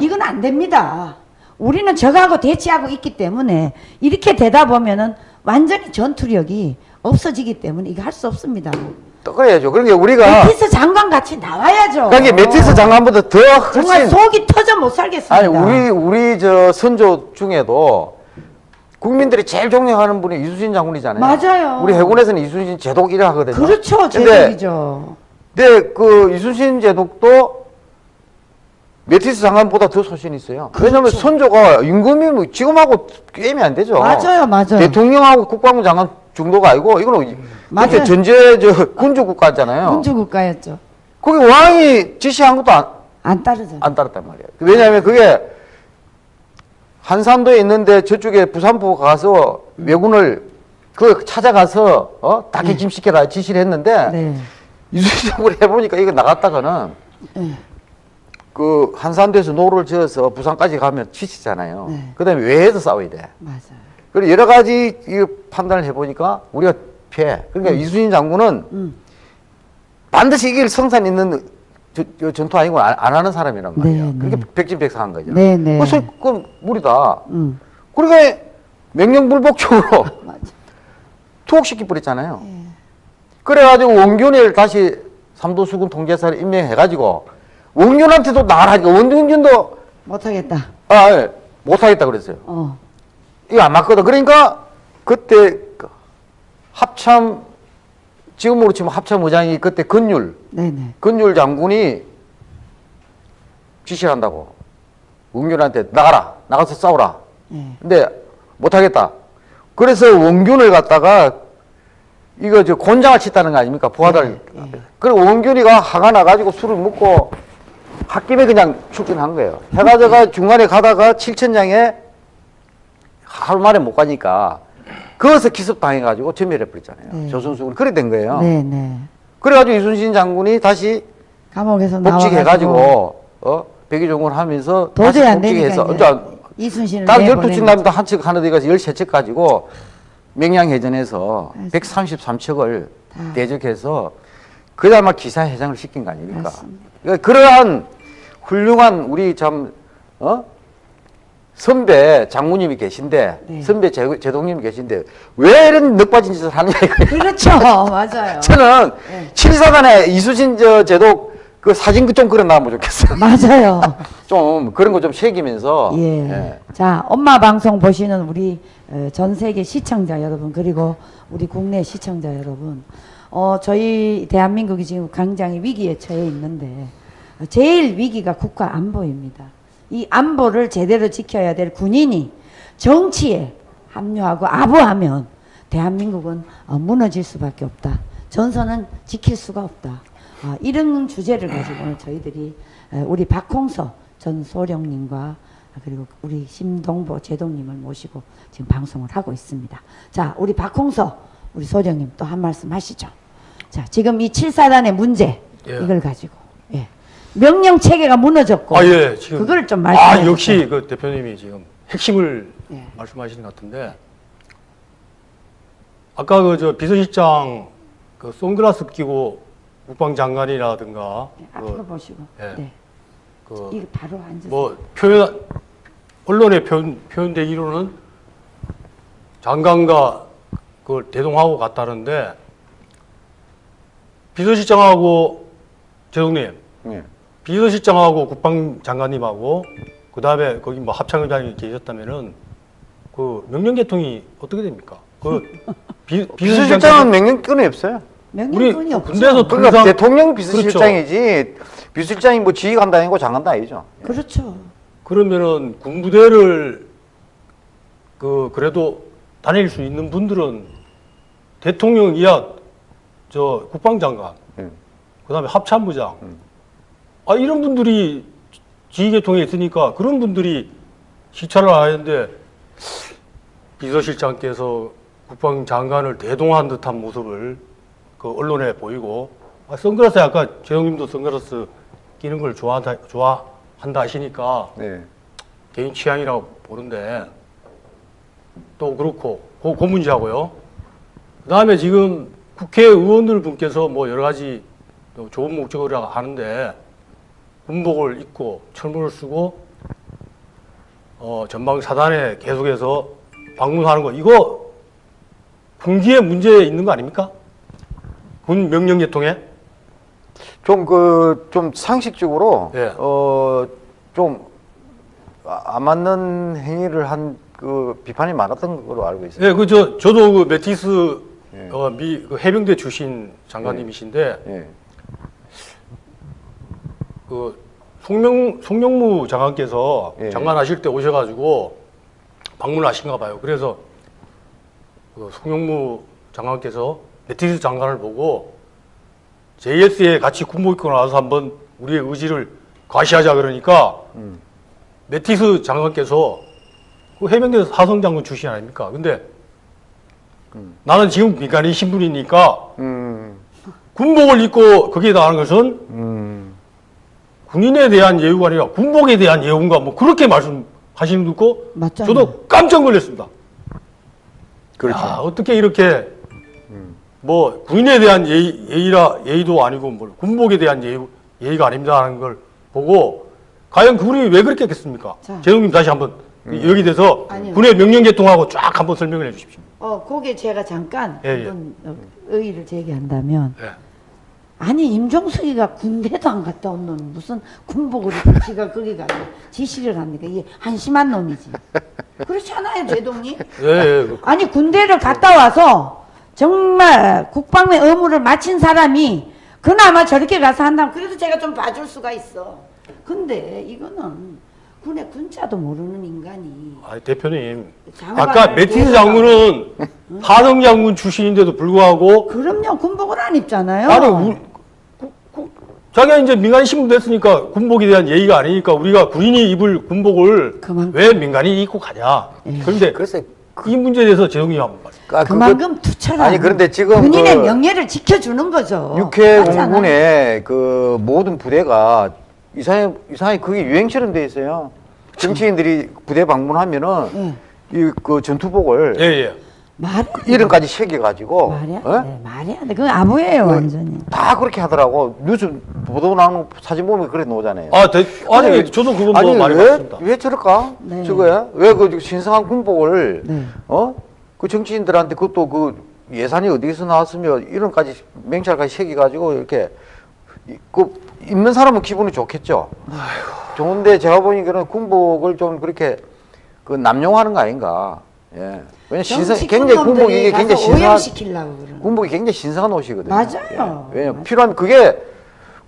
이건 안 됩니다. 우리는 적하고 대치하고 있기 때문에 이렇게 되다 보면은 완전히 전투력이 없어지기 때문에 이거 할 수 없습니다. 또 그래야죠. 그러니까 우리가 메티스 장관 같이 나와야죠. 그러니까 매티스 장관보다 더 정말 훨씬 속이 터져 못 살겠습니다. 아니 우리 우리 저 선조 중에도 국민들이 제일 존경하는 분이 이순신 장군이잖아요. 맞아요. 우리 해군에서는 이순신 제독 1위 하거든요. 그렇죠, 근데 제독이죠. 근데 그 이순신 제독도 메티스 장관보다 더 소신이 있어요. 왜냐면 선조가 임금이 뭐 지금하고 게임이 안 되죠. 맞아요, 맞아요. 대통령하고 국방부 장관 정도가 아니고 이거는 맞아요. 그때 전제 저 군주 국가잖아요. 군주 국가였죠. 거기 왕이 지시한 것도 안, 안 따르죠. 안 따랐단 말이에요. 왜냐하면 그게 한산도에 있는데 저쪽에 부산포 가서 왜군을 그 찾아가서 어 다기짐시켜라 지시를 했는데 네. <laughs> 이수적으로 해보니까 이거 나갔다가는 네. 그 한산도에서 노를 지어서 부산까지 가면 지치잖아요. 네. 그다음에 외에서 싸워야 돼. 맞아요. 그리고 여러 가지 이 판단을 해보니까 우리가 피해. 그러니까 이순신 장군은 음. 반드시 이길 성산 있는 저, 저 전투 아니고 안, 안 하는 사람이란 말이에요. 네, 그렇게 네. 백진백사한 거죠. 네, 네. 그래서 그건 무리다. 음. 그러니까 명령불복적으로 <laughs> 맞아. 투옥시키 버렸잖아요. 예. 그래가지고 원균을 다시 삼도수군 통제사를 임명해가지고 원균한테도 나가라니까 원균도 못하겠다. 아, 예, 못하겠다 그랬어요. 어. 이거 안 맞거든. 그러니까 그때 그 합참 지금으로 치면 합참 의장이 그때 건율 네네. 건율 장군이 지시를 한다고 원균한테 나가라 나가서 싸우라. 예. 근데 못하겠다. 그래서 원균을 갖다가 이거 저 곤장을 치다는 거 아닙니까? 부하들. 예. 그리고 원균이가 화가 나가지고 술을 먹고 홧김에 그냥 출전한 거예요. 해가지고 중간에 가다가 칠천장에 하루 만에 못 가니까 거기서 기습 당해가지고 전멸해 버렸잖아요. 네. 조선수군 그래 된 거예요. 네 네. 그래가지고 이순신 장군이 다시 감옥에서 복직해가지고 어 백의종을 하면서 도저히 안 되니까 이제 이순신을 딱 내보내는 12척 남다 한척 하나 돼 가서 13척 가지고 명량해전에서 맞습니다. 133척을 다. 대적해서 그야마 기사회장을 시킨 거 아닙니까? 그러니까 그러한 훌륭한 우리 참 어? 선배 장모님이 계신데 네. 선배 제, 제동님이 계신데 왜 이런 늑빠진 짓을 하느냐 이거예요. 그렇죠. <laughs> 맞아요. 저는 네. 칠사단에 이수진 저 제독 그 사진 좀 그려 놔보면 좋겠어요. <laughs> 맞아요. <laughs> 좀 그런 거 좀 새기면서 예. 예. 자, 엄마 방송 보시는 우리 어, 전 세계 시청자 여러분 그리고 우리 국내 시청자 여러분, 어 저희 대한민국이 지금 굉장히 위기에 처해 있는데 어, 제일 위기가 국가 안보입니다. 이 안보를 제대로 지켜야 될 군인이 정치에 합류하고 아부하면 대한민국은 어, 무너질 수밖에 없다. 전선은 지킬 수가 없다. 아, 이런 주제를 가지고 오늘 저희들이 에, 우리 박홍서 전 소령님과 그리고 우리 심동보 제동님을 모시고 지금 방송을 하고 있습니다. 자, 우리 박홍서 우리 소령님 또 한 말씀 하시죠. 자, 지금 이 7사단의 문제 예. 이걸 가지고 예. 명령 체계가 무너졌고 아, 예, 지금. 그걸 좀 말씀해 아, 주세요. 역시 그 대표님이 지금 핵심을 예. 말씀하시는 것 같은데. 아까 그 저 비서실장 그 선글라스 끼고 국방장관이라든가 예, 앞으로 그, 보시고 예. 네. 그 이거 바로 앉으세요. 뭐 표현 언론에 표현 표현되기로는 장관과 그걸 대동하고 갔다는데 비서실장하고 제동님 예. 비서실장하고 국방장관님하고 그 다음에 거기 뭐 합참의장이 계셨다면은 그 명령 개통이 어떻게 됩니까? 그 <laughs> 비, 비서실장은 명령권이 없어요. 명령권이 없죠. 군대에서 그러니까 통상- 대통령 비서실장이지 비서실장이 뭐 지휘관도 아니고 장관도 아니죠. 그렇죠. 그러면은 군부대를 그 그래도 다닐 수 있는 분들은 대통령 이하 저 국방장관 예. 그다음에 합참부장 음. 아 이런 분들이 지휘계통에 있으니까 그런 분들이 시찰을 하는데 비서실장께서 국방장관을 대동한 듯한 모습을 그 언론에 보이고 아, 선글라스 아까 재영님도 선글라스 끼는 걸 좋아한다 좋아한다 하시니까 네. 개인 취향이라고 보는데 또 그렇고 그, 그 문제하고요. 그 다음에 지금 국회의원들 분께서 뭐 여러 가지 또 좋은 목적으로 하는데 군복을 입고 철문을 쓰고 어, 전방 사단에 계속해서 방문하는 거 이거 군기에 문제 있는 거 아닙니까? 군 명령 계통에 좀 그 좀 상식적으로 예. 어좀 안 맞는 행위를 한 그 비판이 많았던 걸로 알고 있어요. 예, 그 저 저도 그 메티스 예. 어, 미 그 해병대 출신 장관님이신데 예. 그 송명 송영무 장관께서 예. 장관 하실 때 오셔가지고 방문하신가 봐요. 그래서 그 송영무 장관께서 메티스 장관을 보고 JS에 같이 군복 입고 나와서 한번 우리의 의지를 과시하자 그러니까 음. 메티스 장관께서 그 해병대 사성 장군 출신 아닙니까? 근데 나는 지금 민간인 신분이니까 음, 군복을 입고 거기에다 하는 것은 음, 군인에 대한 예우가 아니라 군복에 대한 예우인가 뭐 그렇게 말씀하시는 거 듣고 맞잖아요. 저도 깜짝 놀랐습니다. 그렇죠. 야, 어떻게 이렇게 뭐 군인에 대한 예의, 예의라 예의도 아니고 뭐 군복에 대한 예의, 예의가 아닙니다 하는 걸 보고 과연 그분이 왜 그렇게 했겠습니까? 자. 재동님 다시 한번 여기 대해서 아니요. 군의 명령 개통하고 쫙 한번 설명을 해주십시오. 어, 거기에 제가 잠깐 예, 예. 의의를 제기한다면 예. 아니 임종석이가 군대도 안 갔다 온놈 무슨 군복을 입고 지가 거기 가서 지시를 합니까? 이게 한심한 놈이지. 그렇잖아요, 제동님. 예, 예. 그- 아니 군대를 갔다 와서 정말 국방의 의무를 마친 사람이 그나마 저렇게 가서 한다면 그래도 제가 좀 봐줄 수가 있어. 근데 이거는 군의 군자도 모르는 인간이 아, 대표님. 아까 메티스 데려다가- 장군은 하성 장군 출신인데도 불구하고 그럼요 군복을 안 입잖아요. 아니 우, 구- 구- 자기가 이제 민간인 신분 됐으니까 군복에 대한 예의가 아니니까 우리가 군인이 입을 군복을 그만큼. 왜 민간인이 입고 가냐. 그런데 글쎄, 이 문제에 대해서 재동이 한번 말. 아, 그만큼 투철한 아니, 그런데 지금 군인의 그 명예를 지켜주는 거죠. 육해. 공군의 그 모든 부대가 이상하게, 이상하게 그게 유행처럼 돼 있어요. 정치인들이 부대 방문하면은 이그 전투복을 예, 예. 말 이름까지 새겨가지고 말이야 어? 돼 말이야 돼 그건 아부예요 완전히. 다 그렇게 하더라고. 뉴스 보도 나오는 사진 보면 그래 나오잖아요. 아, 대, 아니, 아니, 저도 그건 뭐 아니 많이 왜, 봤습니다. 왜 저럴까? 네. 저거야? 왜 그 신성한 군복을 네. 어? 그 정치인들한테 그것도 그 예산이 어디서 나왔으면 이름까지 명찰까지 새겨가지고 이렇게 이- 그 입는 사람은 기분이 좋겠죠. 좋은데 제가 보니까는 군복을 좀 그렇게 그 남용하는 거 아닌가. 예. 왜냐 신성 굉장히 군복이 이게 굉장히 그러는. 군복이 굉장히 신성한 옷이거든요. 맞아요. 예. 왜냐 필요하면 그게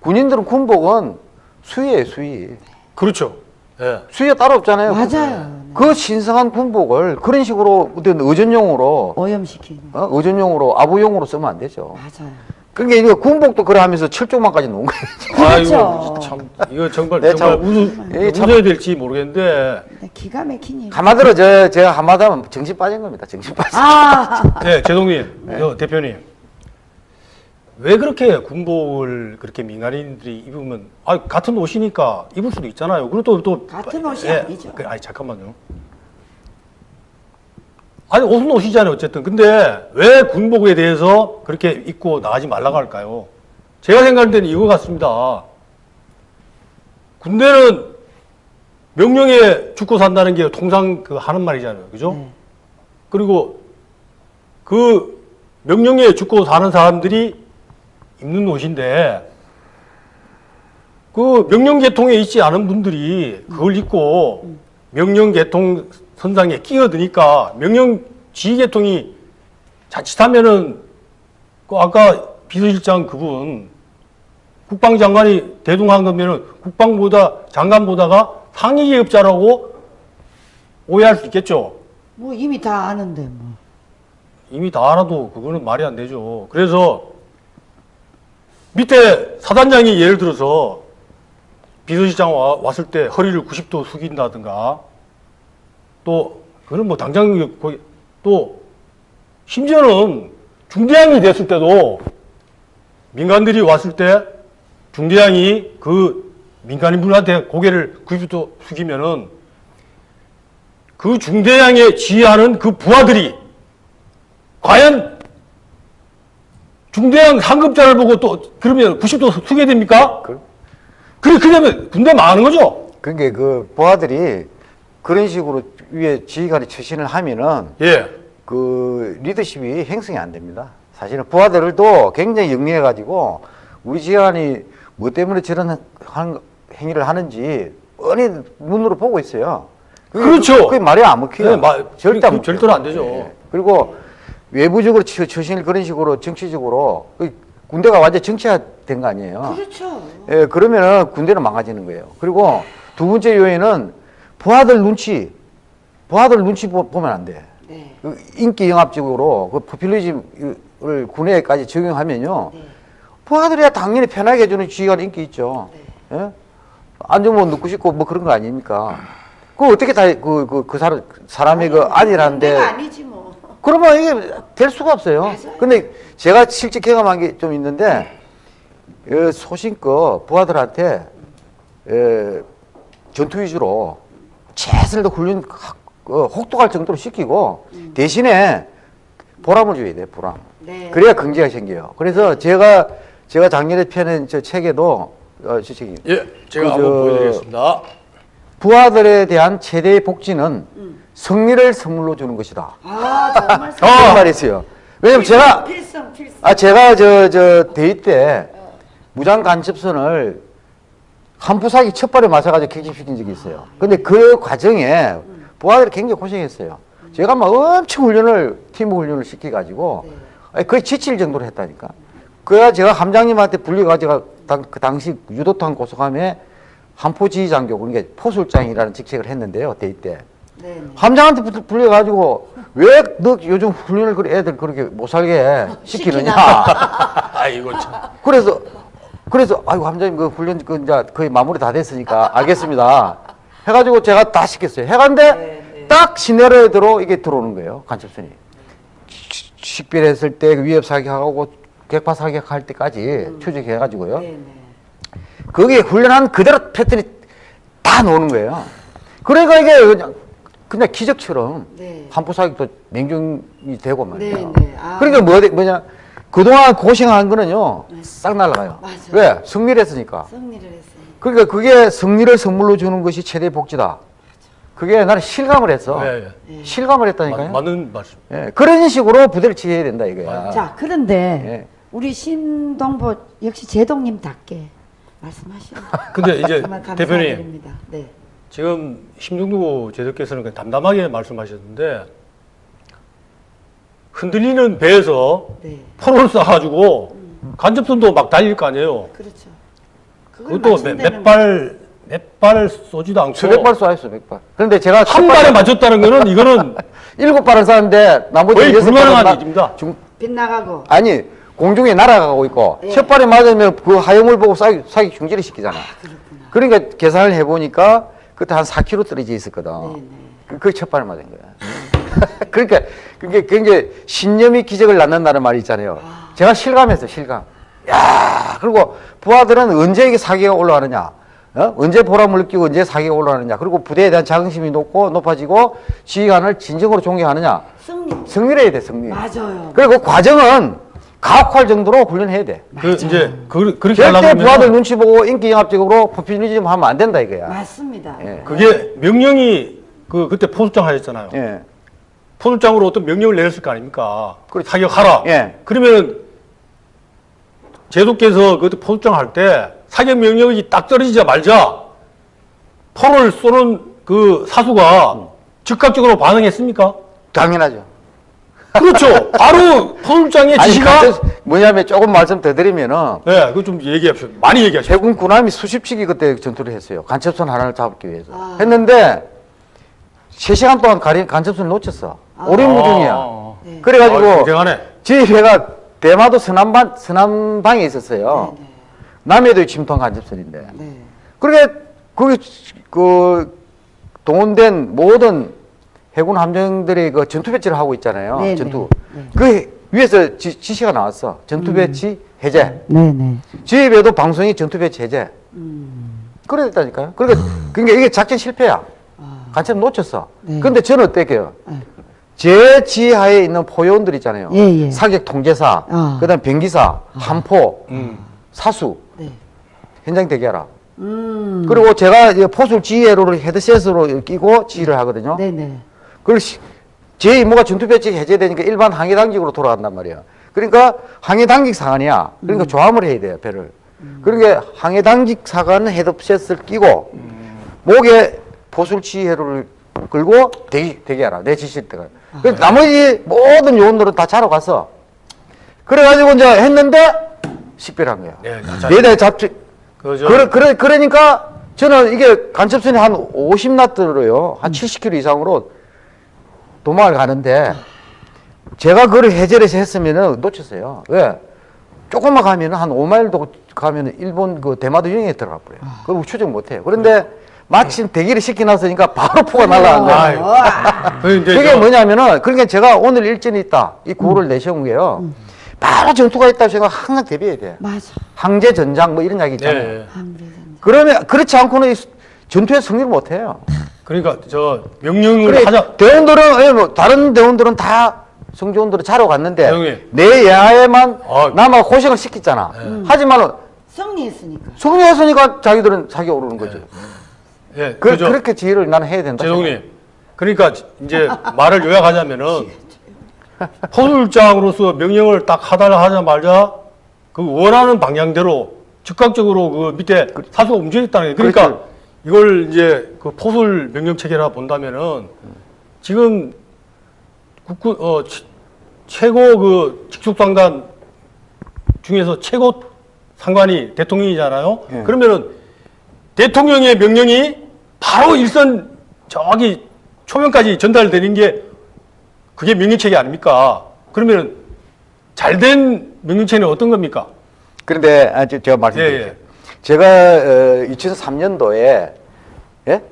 군인들은 군복은 수위예요 수위. 그렇죠. 예. 수위가 따로 없잖아요. 맞아요. 그 신성한 군복을 그런 식으로 어떤 의전용으로 오염시키는. 어? 의전용으로 아부용으로 쓰면 안 되죠. 맞아요. 그러니까 이거 군복도 그래 하면서 철조망까지 놓은 거예요. <laughs> 아이고, 그렇죠. 참, 이거 정말, 네, 정말 참, 웃, 예, 참- 웃어야 될지 모르겠는데, 근데 기가 막힌 일. 한마디로 저, 제가 한마디 하면 정신 빠진 겁니다. 정신 빠진. 아, 예, 제동님, 저 대표님. 왜 그렇게 군복을 그렇게 민간인들이 입으면, 아, 같은 옷이니까 입을 수도 있잖아요. 그리고 또, 또. 같은 옷이 예, 아니죠. 그, 아니, 잠깐만요. 아니, 옷은 옷이잖아요, 어쨌든. 근데 왜 군복에 대해서 그렇게 입고 나가지 말라고 할까요? 제가 생각할 때는 이거 같습니다. 군대는 명령에 죽고 산다는 게 통상 그 하는 말이잖아요. 그죠? 네. 그리고 그 명령에 죽고 사는 사람들이 입는 옷인데 그 명령 계통에 있지 않은 분들이 그걸 입고 명령 계통 선상에 끼어드니까 명령 지휘 계통이 자칫하면은 그 아까 비서실장 그분 국방장관이 대동한 거면은 국방보다 장관보다가 상위 계급자라고 오해할 수 있겠죠. 뭐 이미 다 아는데 뭐. 이미 다 알아도 그거는 말이 안 되죠. 그래서 밑에 사단장이 예를 들어서 비서실장 와, 왔을 때 허리를 90도 숙인다든가 또 그거는 뭐 당장 거기 또 심지어는 중대장이 됐을 때도 민간들이 왔을 때 중대장이 그 민간인분한테 고개를 90도 숙이면은 그 중대장에 지휘하는 그 부하들이 과연 중대장 상급자를 보고 또 그러면 90도 숙게 됩니까? 그- 그래 그러면 군대 망하는 거죠. 그러니까 그 부하들이 그런 식으로 위에 지휘관이 처신을 하면은 예. 그 리더십이 행성이 안 됩니다. 사실은 부하들도 굉장히 영리해 가지고 우리 지휘관이 뭐 때문에 저런 한- 행위를 하는지 뻔히 눈으로 보고 있어요. 그게- 그렇죠. 그게 말이 안 먹혀요. 네, 마- 절대 안 그- 먹혀요. 절대로 안 되죠. 예. 그리고 외부적으로 처- 처신을 그런 식으로 정치적으로 그 군대가 완전 정치화 된 거 아니에요. 그렇죠. 예, 그러면은 군대는 망가지는 거예요. 그리고 두 번째 요인은 부하들 눈치, 부하들 눈치 보, 보면 안 돼. 네. 그 인기 영합적으로 그 포퓰리즘을 군에까지 적용하면요. 네. 부하들이야 당연히 편하게 해주는 지휘가 인기 있죠. 네. 예? 앉으면 눕고 싶고 뭐 그런 거 아닙니까? 그 어떻게 다 그 그 그 사람 사람이 그 아니라는데 내가 아니지 뭐. 그러면 이게 될 수가 없어요. 맞아요. 근데 제가 실제 경험한 게 좀 있는데 어, 소신껏 부하들한테 에, 전투 위주로 최선을 훈련 어, 혹독할 정도로 시키고 대신에 보람을 줘야 돼 보람. 네. 그래야 긍지가 생겨요. 그래서 제가 제가 작년에 펴낸 저 책에도 어, 저 책이 예, 제가 그 한번 저- 보여드리겠습니다. 부하들에 대한 최대의 복지는 승리를 선물로 주는 것이다. 아 정말 <laughs> 그런 말이 있어요. 왜냐면 제가 필승 필승. 아 제가 저 저 대위 때 무장 간첩선을 한푸사기 첫 발에 맞아가지고 객집시킨 적이 있어요. 근데 그 과정에 부하들이 굉장히 고생했어요. 제가 막 엄청 훈련을 팀 훈련을 시켜가지고 아니, 거의 지칠 정도로 했다니까. 그래야 제가 함장님한테 불려가지고 당, 그 당시 유도탄 고속함에 한포지휘 장교 그러니까 포술장이라는 직책을 했는데요 대위 때. 네. 네. 함장한테 붙- 불려가지고 왜 너 요즘 훈련을 그렇게 애들 그렇게 못 살게 시키느냐. <laughs> 아이고 참. 그래서 그래서 아이고 함장님 그 훈련 그 이제 거의 마무리 다 됐으니까 알겠습니다. 해가지고 제가 다 시켰어요. 해간데 딱 시내로에 들어 이게 들어오는 거예요 간첩선이. 시- 식별했을 때 위협 사격하고 객파 사격할 때까지 추적해가지고요. 네. 네. 거기에 훈련한 그대로 패턴이 다 나오는 거예요. 그러니까 이게 그냥, 그냥 기적처럼 네. 한포 사격도 명중이 되고 말이에요. 네, 네. 아. 그러니까 뭐, 뭐냐 그동안 고생한 거는요 싹 날아가요. 맞아요. 왜? 승리를 했으니까. 승리를 했어요. 그러니까 그게 승리를 선물로 주는 것이 최대 복지다. 그게 나는 실감을 했어. 예, 예. 실감을 마- 했다니까요. 맞 는 말씀. 예, 그런 식으로 부대를 지휘해야 된다 이거야. 자 그런데 예. 우리 신동보 역시 제동님답게 말씀하시는 근데 이제 대표님. 네. 지금 심중구 제도께서는 그냥 담담하게 말씀하셨는데 흔들리는 배에서 네. 포를 쏴가지고 간접선도 막 달릴 거 아니에요. 그렇죠. 그것도 몇 발, 몇 발 쏘지도 않고 수백 발 쏘았어, 수백 발. 그런데 제가 한첫 발에 맞췄다는 거는 이거는 <laughs> 일곱 발을 쐈는데 나머지 거의 여섯 불가능한 일입니다. 중, 빗나가고 아니 공중에 날아가고 있고 예. 첫 발에 맞으면 그 하염을 보고 쏴기, 쏴기 중지를 시키잖아. 그러니까 계산을 해보니까 그때 한 4km 떨어져 있었거든. 네 네. 그- 그게 첫 발에 맞은 거야. <laughs> 그러니까 그게 굉장히 신념이 기적을 낳는다는 말이 있잖아요. 제가 실감했어, 실감. 야, 그리고 부하들은 언제 이게 사기가 올라가느냐. 어? 언제 보람을 느끼고 언제 사기가 올라가느냐. 그리고 부대에 대한 자긍심이 높고 높아지고 지휘관을 진정으로 존경하느냐. 승리. 승리를 해야 돼, 승리. 맞아요. 그리고 그 과정은 가혹할 정도로 훈련해야 돼. 그 이제 그, 그렇게 절대 부하들 눈치 보고 인기 영합적으로 포퓰리즘 하면 안 된다 이거야. 맞습니다. 예. 그게 명령이 그 그때 포수장 하셨잖아요. 예. 포수장으로 어떤 명령을 내렸을 거 아닙니까? 그렇죠. 사격하라. 예. 그러면 제도께서 그때 포수장 할 때 사격 명령이 딱 떨어지자마자 포를 쏘는 그 사수가 즉각적으로 반응했습니까? 당연하죠. 그렇죠. <laughs> 바로 포수장의 지시가 뭐냐면 조금 말씀 더 드리면은 네, 그거 좀 얘기합시다. 많이 얘기하시죠. 해군 군함이 수십 척이 그때 전투를 했어요. 간첩선 하나를 잡기 위해서. 아. 했는데 세 시간 동안 가리, 간첩선을 놓쳤어. 오리무중이야. 아. 네. 그래가지고 아. 저희 배가 대마도 서남방, 서남방에 있었어요. 남해도 침투한 간첩선인데. 네. 그러게 거기 그 동원된 모든 해군 함정들이 그 전투 배치를 하고 있잖아요. 네네. 전투. 네. 그 위에서 지, 지시가 나왔어. 전투 배치 해제. 네네. 저희 배도 방송이 전투 배치 해제. 그래 됐다니까요. 그러니까 그러니까 이게 작전 실패야. 간첩 놓쳤어. 네. 근데 저는 어때요? 네. 제 지하에 있는 포요원들 있잖아요. 예, 예. 사격 통제사, 아. 그다음 병기사, 한포, 음. 사수 네. 현장 대기하라. 음. 그리고 제가 이제 포술 지휘로를 헤드셋으로 끼고 지휘를 하거든요. 네네. 그걸 시- 제 임무가 전투 배치 해제되니까 일반 항해 당직으로 돌아간단 말이에요. 그러니까 항해 당직 사관이야. 그러니까 음. 조함을 해야 돼요, 배를. 그러니까 항해 당직 사관은 헤드셋을 끼고 목에 포술 지휘로를 끌고 대기, 대기하라. 내 지시를 때가. 그 나머지 모든 요원들은 다 자러 갔어. 그래가지고 이제 했는데 식별한 거야. 네, 자, 네대 잡지. 그저 그래, 그래, 그러니까 저는 이게 간첩선이 한 50나트로요. 한 70km 이상으로 도망을 가는데 제가 그걸 해제해서 했으면은 놓쳤어요. 왜? 조금만 가면은 한 5마일도 가면은 일본 그 대마도 유행에 들어가 버려요. 그걸 추적 못 해요. 그런데 마침 대기를 시켜놨으니까 바로 <laughs> 포가 날아간 거예요. 그 <laughs> 그게 저- 뭐냐면은 그러니까 제가 오늘 일진이 있다 이 구호를 내세운 게요. 바로 전투가 있다고 생각 항상 대비해야 돼. 맞아. 항제 전장 뭐 이런 이야기 있잖아요. 네. 그러면 그렇지 않고는 전투에 승리를 못 해요. 그러니까 저 명령을 그래 하자. 대원들은 예, 뭐 다른 대원들은 다 성조원들은 자러 갔는데 형님. 내 야에만 아. 남아 고생을 시켰잖아. 하지만 승리했으니까. 승리했으니까 자기들은 사기 오르는 거죠. 예, 그, 그저 그렇게 지혜를 나는 해야 된다. 제동님. 그러니까 이제 말을 요약하자면은 <laughs> 포술장으로서 명령을 딱 하달라 하자마자 그 원하는 방향대로 즉각적으로 그 밑에 사수가 움직였다는 거예요. 그러니까 그렇죠. 이걸 이제 그 포술 명령 체계라 본다면은 지금 국군 어 최- 최고 그 직속상단 중에서 최고 상관이 대통령이잖아요. 예. 그러면은 대통령의 명령이 바로 일선 저기 초면까지 전달되는 게 그게 명령체계 아닙니까? 그러면 잘된 명령체는 어떤 겁니까? 그런데 아, 저, 제가 말씀드릴게요. 예, 예. 제가 어, 2003년도에 예?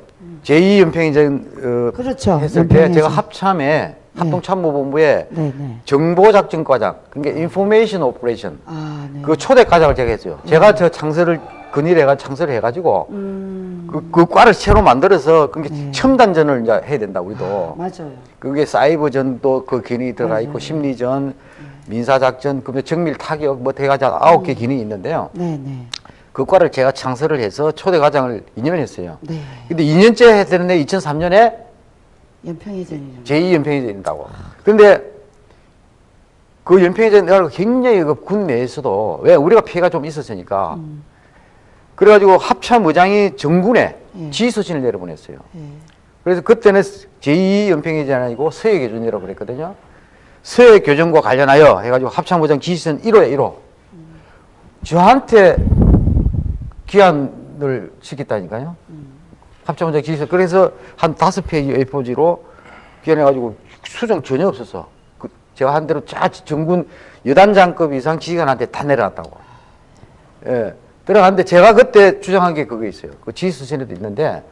제2연평해전 어, 그렇죠. 했을 때. 제가 합참에 합동참모본부에 네, 네. 정보작전과장 그러니까 information operation 아, 네. 그 초대 과장을 제가 했어요. 제가 저 창설을 건의해가 창설을 해가지고 음, 그, 그 과를 새로 만들어서 그게 네. 첨단전을 이제 해야 된다 우리도. 맞아요. 그게 사이버전도 그 기능이 들어가 있고 맞아요. 심리전, 민사작전, 그다음에 정밀 타격 뭐 대가자 아홉 개 기능이 있는데요. 네, 네. 그 과를 제가 창설을 해서 초대 과장을 2년 했어요. 네. 근데 2년째 했는데 2003년에 연평해전이죠. 제2연평이 된다고. 근데 그 연평해전 내가 굉장히 그 군 내에서도 왜 우리가 피해가 좀 있었으니까 그래가지고 합참 의장이 정군에 예. 지휘서신을 내려보냈어요. 예. 그래서 그때는 제2연평해전이 아니고 서해교전이라고 그랬거든요. 서해교전과 관련하여 해가지고 합참의장 지휘선 1호에 1호. 저한테 기한을 시켰다니까요. 합참의장 지휘선. 그래서 한 다섯 페이지 A4지로 기한해가지고 수정 전혀 없었어. 그 제가 한 대로 쫙 정군 여단장급 이상 지휘관한테 다 내려놨다고. 예. 들어갔는데 제가 그때 주장한 게 그거 있어요. 그 지휘서신에도 있는데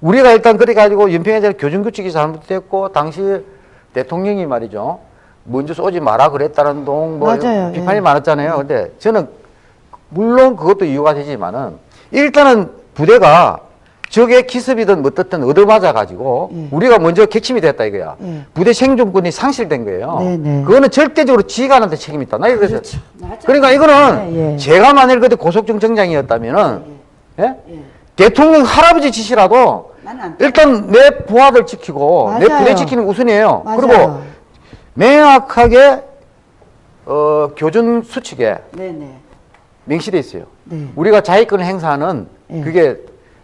우리가 일단 그래 가지고 연평해전 교정 규칙이 잘못됐고 당시 대통령이 말이죠. 먼저 쏘지 마라 그랬다는 동뭐. 비판이 예. 많았잖아요. 근데 저는 물론 그것도 이유가 되지만은 일단은 부대가 적의 기습이든 어떻든 얻어맞아 가지고 예. 우리가 먼저 객침이 됐다 이거야. 예. 부대 생존권이 상실된 거예요. 네네. 그거는 절대적으로 지휘관한테 책임이 있다. 나 이래서 그렇죠. 맞아요. 그러니까 이거는 예, 예. 제가 만일 그때 고속정 정장이었다면은 예? 예. 대통령 할아버지 지시라도 일단 내 부하들 지키고 내 맞아요. 부대 지키는 게 우선이에요. 맞아요. 그리고 명확하게 어, 교전 수칙에 네, 네. 명시돼 있어요. 네. 우리가 자위권 행사는 예. 그게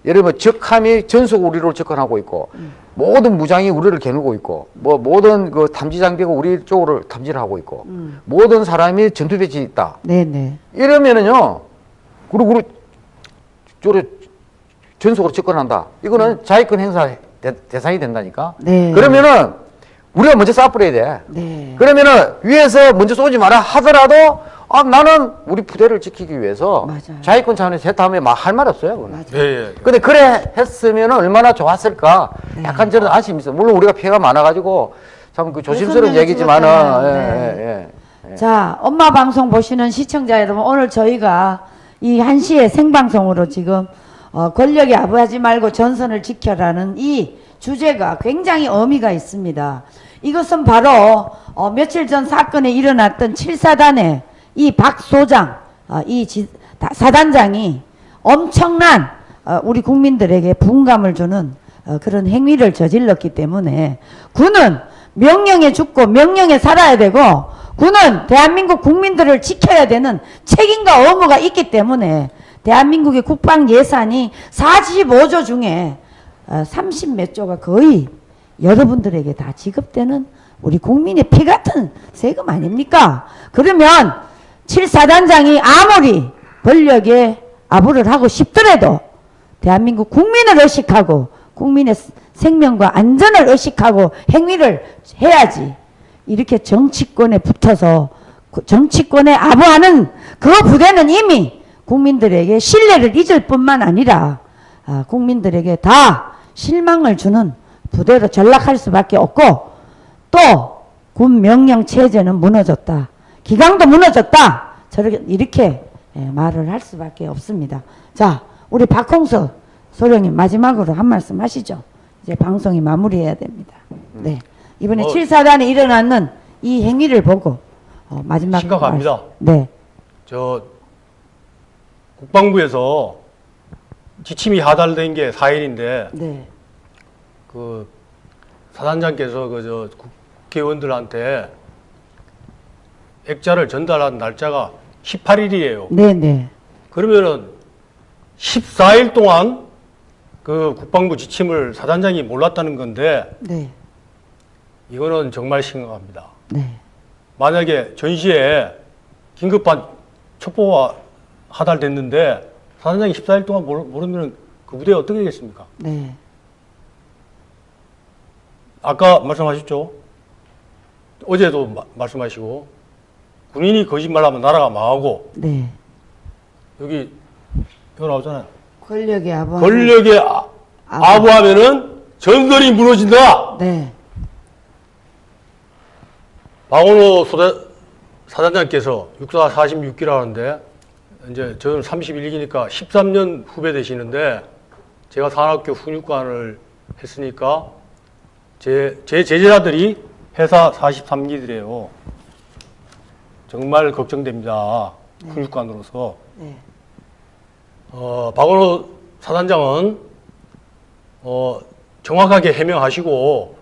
예를 들면 적함이 전속 우리로 접근하고 있고 음. 모든 무장이 우리를 겨누고 있고 뭐 모든 그 탐지 장비가 우리 쪽으로 탐지를 하고 있고 음. 모든 사람이 전투 배치 있다. 네, 네. 이러면은요, 그리고 우리 저래 전속으로 접근한다. 이거는 자위권 행사 대, 상이 된다니까. 음. 네. 그러면은 우리가 먼저 쏴버려야 돼. 네. 그러면은 위에서 먼저 쏘지 마라 하더라도 아 나는 우리 부대를 지키기 위해서 맞아요. 자위권 차원에서 했다면 막할말 없어요. 그거는. 맞아요. 예, 예. 근데 그래 했으면 얼마나 좋았을까. 네. 약간 저는 아쉬움이 있어요. 물론 우리가 피해가 많아가지고 참 그 조심스러운 얘기지만은. 예, 네. 예, 예. 자, 엄마 방송 보시는 시청자 여러분, 오늘 저희가 이 한시에 생방송으로 지금 어, 권력이 아부하지 말고 전선을 지켜라는 이 주제가 굉장히 의미가 있습니다. 이것은 바로 어, 며칠 전 사건에 일어났던 7사단의 이 박 소장, 어, 이 사단장이 엄청난 어, 우리 국민들에게 분감을 주는 어, 그런 행위를 저질렀기 때문에 군은 명령에 죽고 명령에 살아야 되고 군은 대한민국 국민들을 지켜야 되는 책임과 의무가 있기 때문에 대한민국의 국방 예산이 45조 중에 30 몇 조가 거의 여러분들에게 다 지급되는 우리 국민의 피 같은 세금 아닙니까? 그러면 칠사단장이 아무리 권력에 아부를 하고 싶더라도 대한민국 국민을 의식하고 국민의 스- 생명과 안전을 의식하고 행위를 해야지 이렇게 정치권에 붙어서 그 정치권에 아부하는 그 부대는 이미 국민들에게 신뢰를 잊을 뿐만 아니라 아, 국민들에게 다 실망을 주는 부대로 전락할 수밖에 없고 또 군 명령 체제는 무너졌다. 기강도 무너졌다. 저렇게 이렇게 예, 말을 할 수밖에 없습니다. 자, 우리 박홍서 소령님 마지막으로 한 말씀 하시죠. 이제 방송이 마무리해야 됩니다. 네. 이번에 어. 칠 7사단에 일어났는 이 행위를 보고 어, 마지막 심각합니다. 말씀. 네. 저 국방부에서 지침이 하달된 게 4일인데 네. 그 사단장께서 그 저 국회의원들한테 액자를 전달한 날짜가 18일이에요. 네, 네. 그러면은 14일 동안 그 국방부 지침을 사단장이 몰랐다는 건데 네. 이거는 정말 심각합니다. 네. 만약에 전시에 긴급한 첩보가 하달됐는데 사단장이 14일 동안 모르- 모르면 그 부대에 어떻게 되겠습니까? 네. 아까 말씀하셨죠? 어제도 마- 말씀하시고 군인이 거짓말하면 나라가 망하고 네. 여기 이거 나오잖아요. 권력의 아부. 권력에 아, 아부. 아부 하면은 전설이 무너진다. 네. 박원호 소대, 사단장께서 육사 46기라 하는데 이제 저는 31기니까 13년 후배 되시는데 제가 산학교 훈육관을 했으니까 제, 제 제자들이 회사 43기들이에요. 정말 걱정됩니다. 훈육관으로서. 네. 어, 박원호 사단장은 어, 정확하게 해명하시고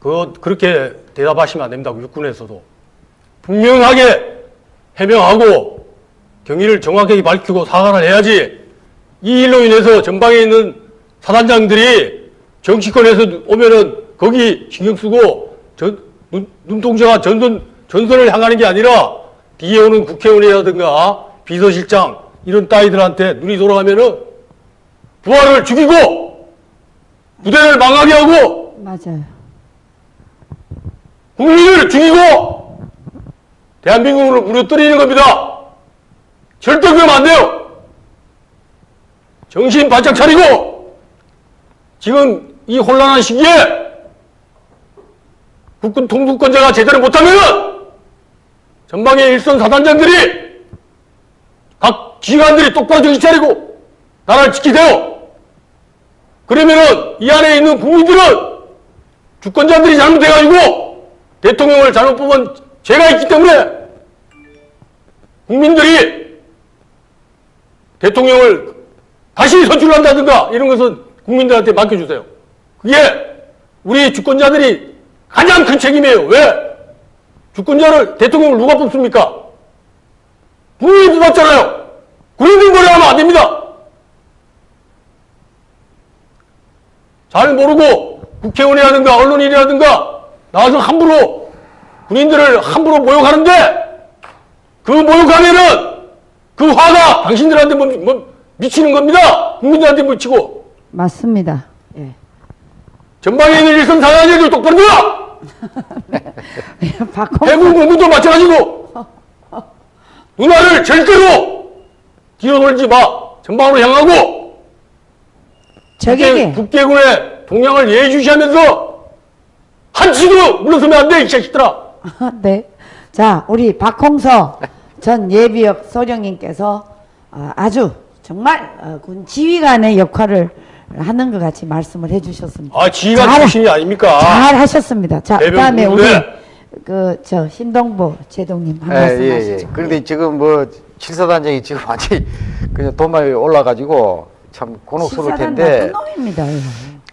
그 그렇게 대답하시면 안 됩니다. 육군에서도 분명하게 해명하고 경위를 정확하게 밝히고 사과를 해야지 이 일로 인해서 전방에 있는 사단장들이 정치권에서 오면은 거기 신경 쓰고 전, 눈, 눈동자가 전선, 전선을 향하는 게 아니라 뒤에 오는 국회의원이라든가 비서실장 이런 따위들한테 눈이 돌아가면은 부하를 죽이고 부대를 망하게 하고 맞아요. 국민을 죽이고 대한민국을 무너뜨리는 겁니다. 절대 그러면 안 돼요. 정신 바짝 차리고 지금 이 혼란한 시기에 국군 통수권자가 제대로 못하면 전방의 일선 사단장들이 각 지휘관들이 똑바로 정신 차리고 나라를 지키세요. 그러면은 이 안에 있는 국민들은 주권자들이 잘못해가지고 대통령을 잘못 뽑은 죄가 있기 때문에 국민들이 대통령을 다시 선출한다든가 이런 것은 국민들한테 맡겨주세요. 그게 우리 주권자들이 가장 큰 책임이에요. 왜? 주권자를 대통령을 누가 뽑습니까? 국민이 뽑았잖아요. 국민들 거래 하면 안 됩니다. 잘 모르고 국회의원이라든가 언론인이라든가 나와서 함부로 군인들을 함부로 모욕하는데 그 모욕하면은 그 화가 당신들한테 뭐, 뭐 미치는 겁니다. 국민들한테 미치고 맞습니다. 예. 전방에 있는 일선 사장님들 똑바로 들어! <laughs> 박홍 해군 공군도 마찬가지고 누나를 절대로 돌지 마. 전방으로 향하고 적에게 국회, 군의 동향을 예의주시하면서 한치도 물러서면 안 돼, 이 자식들아. <laughs> 네. 자, 우리 박홍서 전 예비역 소령님께서 아, 아주 정말 어, 군 지휘관의 역할을 하는 것 같이 말씀을 해주셨습니다. 아, 지휘관 잘- 출신이 아닙니까? 잘 하셨습니다. 자, 대변 그다음에 우리 군부대. 그저 신동보 제동님 한 예, 말씀 예, 하시죠. 예. 그런데 지금 뭐 칠사단장이 지금 완전히 그냥 도마에 올라가지고 참 곤혹스러울 텐데. 놈입니다.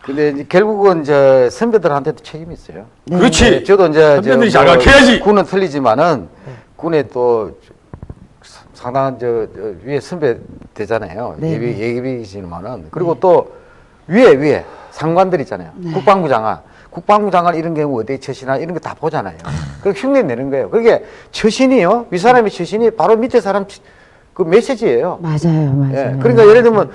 근데 이제 결국은 저 선배들한테도 책임이 있어요. 네. 그렇지. 네, 저도 이제 선배들이 저뭐 자각해야지. 군은 틀리지만은 군에 또 상당한 저, 저 위에 선배 되잖아요. 네, 예비 네. 예비이지만은 그리고 또 위에 위에 상관들 있잖아요. 네. 국방부 장관. 국방부 장관 이런 경우 어디에 처신하 이런 거 다 보잖아요. 그리고 흉내 내는 거예요. 그게 처신이요. 윗사람의 처신이 바로 밑에 사람 치- 그 메시지예요. 맞아요, 맞아요. 예, 그러니까 예를 들면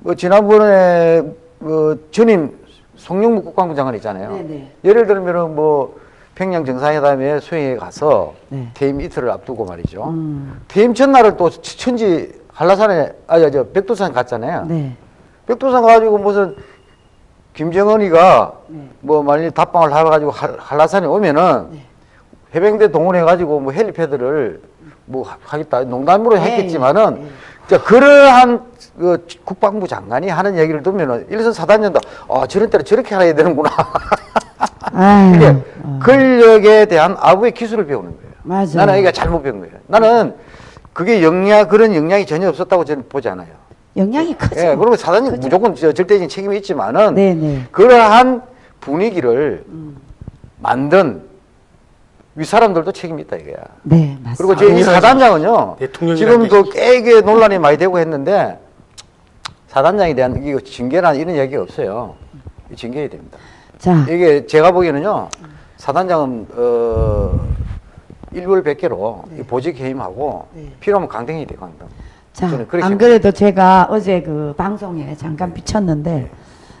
뭐 지난번에 그 전임 송영무 국방부 장관 있잖아요. 네네. 예를 들면은 뭐 평양 정상회담에 수행에 가서 네. 퇴임 이틀을 앞두고 말이죠. 음, 퇴임 전날을 또 천지 한라산에 아저 저 백두산 갔잖아요. 네. 백두산 가가지고 무슨 김정은이가 네. 뭐 만일 답방을 해가지고 할- 한라산에 오면은 네. 해병대 동원해가지고 뭐 헬리패드를 뭐 하- 하겠다 농담으로 네, 했겠지만은 네. 자 그러한 그 국방부 장관이 하는 얘기를 듣면은 일선 사단장도 아 저런 때는 저렇게 해야 되는구나 <laughs> 이게 어, 권력에 대한 아부의 기술을 배우는 거예요. 맞아요. 나는 이게 잘못 배운 거예요. 나는 그게 영향 그런 영향이 전혀 없었다고 저는 보지 않아요. 영향이 크죠. 예, 그리고 사단이 그죠. 무조건 저 절대적인 책임이 있지만은 네네. 그러한 분위기를 음. 만든 윗사람들도 책임이 있다 이거야. 네, 맞습니다. 그리고 저희 당연하지. 사단장은요. 대통령이라는 지금도 깨게 논란이 많이 되고 했는데 사단장에 대한 이거 징계나 이런 얘기가 없어요. 징계해야 됩니다. 자, 이게 제가 보기에는요. 사단장은 어 일벌 백계로 이 보직 해임하고 네. 필요하면 강등이 돼 강등. 자, 안 그래도 제가 어제 그 방송에 잠깐 비쳤는데,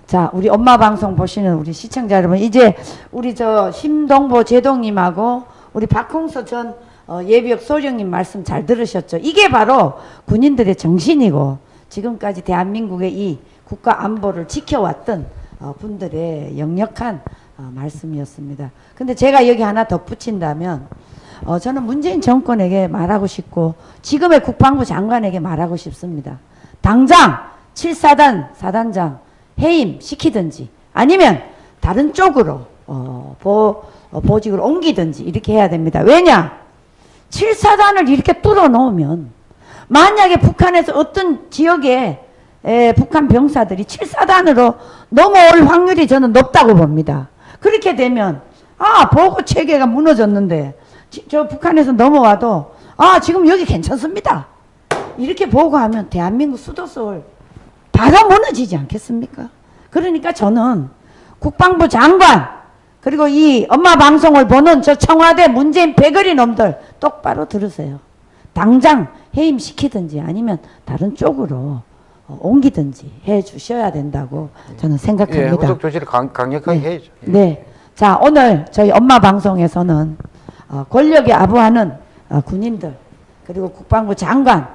자, 우리 엄마 방송 보시는 우리 시청자 여러분, 이제 우리 저 심동보 제동님하고 우리 박홍서 전 어, 예비역 소령님 말씀 잘 들으셨죠? 이게 바로 군인들의 정신이고, 지금까지 대한민국의 이 국가 안보를 지켜왔던 어, 분들의 역력한 어, 말씀이었습니다. 근데 제가 여기 하나 덧붙인다면, 어, 저는 문재인 정권에게 말하고 싶고 지금의 국방부 장관에게 말하고 싶습니다. 당장 7사단 사단장 해임 시키든지 아니면 다른 쪽으로 어, 보, 어, 보직을 옮기든지 이렇게 해야 됩니다. 왜냐? 7사단을 이렇게 뚫어 놓으면 만약에 북한에서 어떤 지역에 에, 북한 병사들이 7사단으로 넘어올 확률이 저는 높다고 봅니다. 그렇게 되면 아 보고 체계가 무너졌는데 지- 저 북한에서 넘어와도 아 지금 여기 괜찮습니다. 이렇게 보고 하면 대한민국 수도 서울 바로 무너지지 않겠습니까? 그러니까 저는 국방부 장관 그리고 이 엄마 방송을 보는 저 청와대 문재인 배거리 놈들 똑바로 들으세요. 당장 해임시키든지 아니면 다른 쪽으로 어, 옮기든지 해 주셔야 된다고 저는 예, 생각합니다. 후속 조치를 강, 강력하게 해야죠. 예. 네. 자, 오늘 저희 엄마 방송에서는 어, 권력에 아부하는 어, 군인들, 그리고 국방부 장관,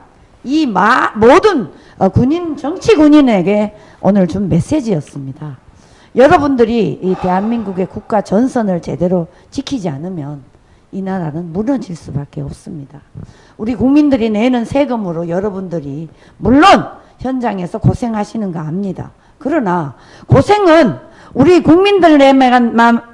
이 마, 모든 어, 군인, 정치 군인에게 오늘 준 메시지였습니다. 여러분들이 이 대한민국의 국가 전선을 제대로 지키지 않으면 이 나라는 무너질 수밖에 없습니다. 우리 국민들이 내는 세금으로 여러분들이 물론 현장에서 고생하시는 거 압니다. 그러나 고생은 우리 국민들에게만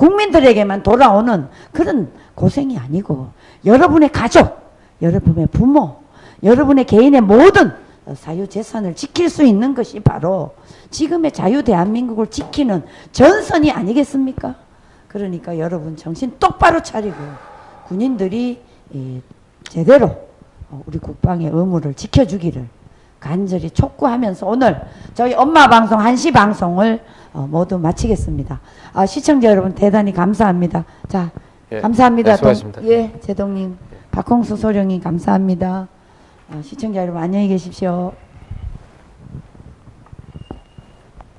국민들에게만 돌아오는 그런 고생이 아니고 여러분의 가족, 여러분의 부모, 여러분의 개인의 모든 사유 재산을 지킬 수 있는 것이 바로 지금의 자유 대한민국을 지키는 전선이 아니겠습니까? 그러니까 여러분 정신 똑바로 차리고 군인들이 이 제대로 어, 우리 국방의 의무를 지켜주기를 간절히 촉구하면서 오늘 저희 엄마 방송 한시 방송을 어, 모두 마치겠습니다. 아, 시청자 여러분 대단히 감사합니다. 자, 예, 감사합니다. 네, 예, 제동님, 박홍수 소령님 감사합니다. 아, 시청자 여러분 안녕히 계십시오.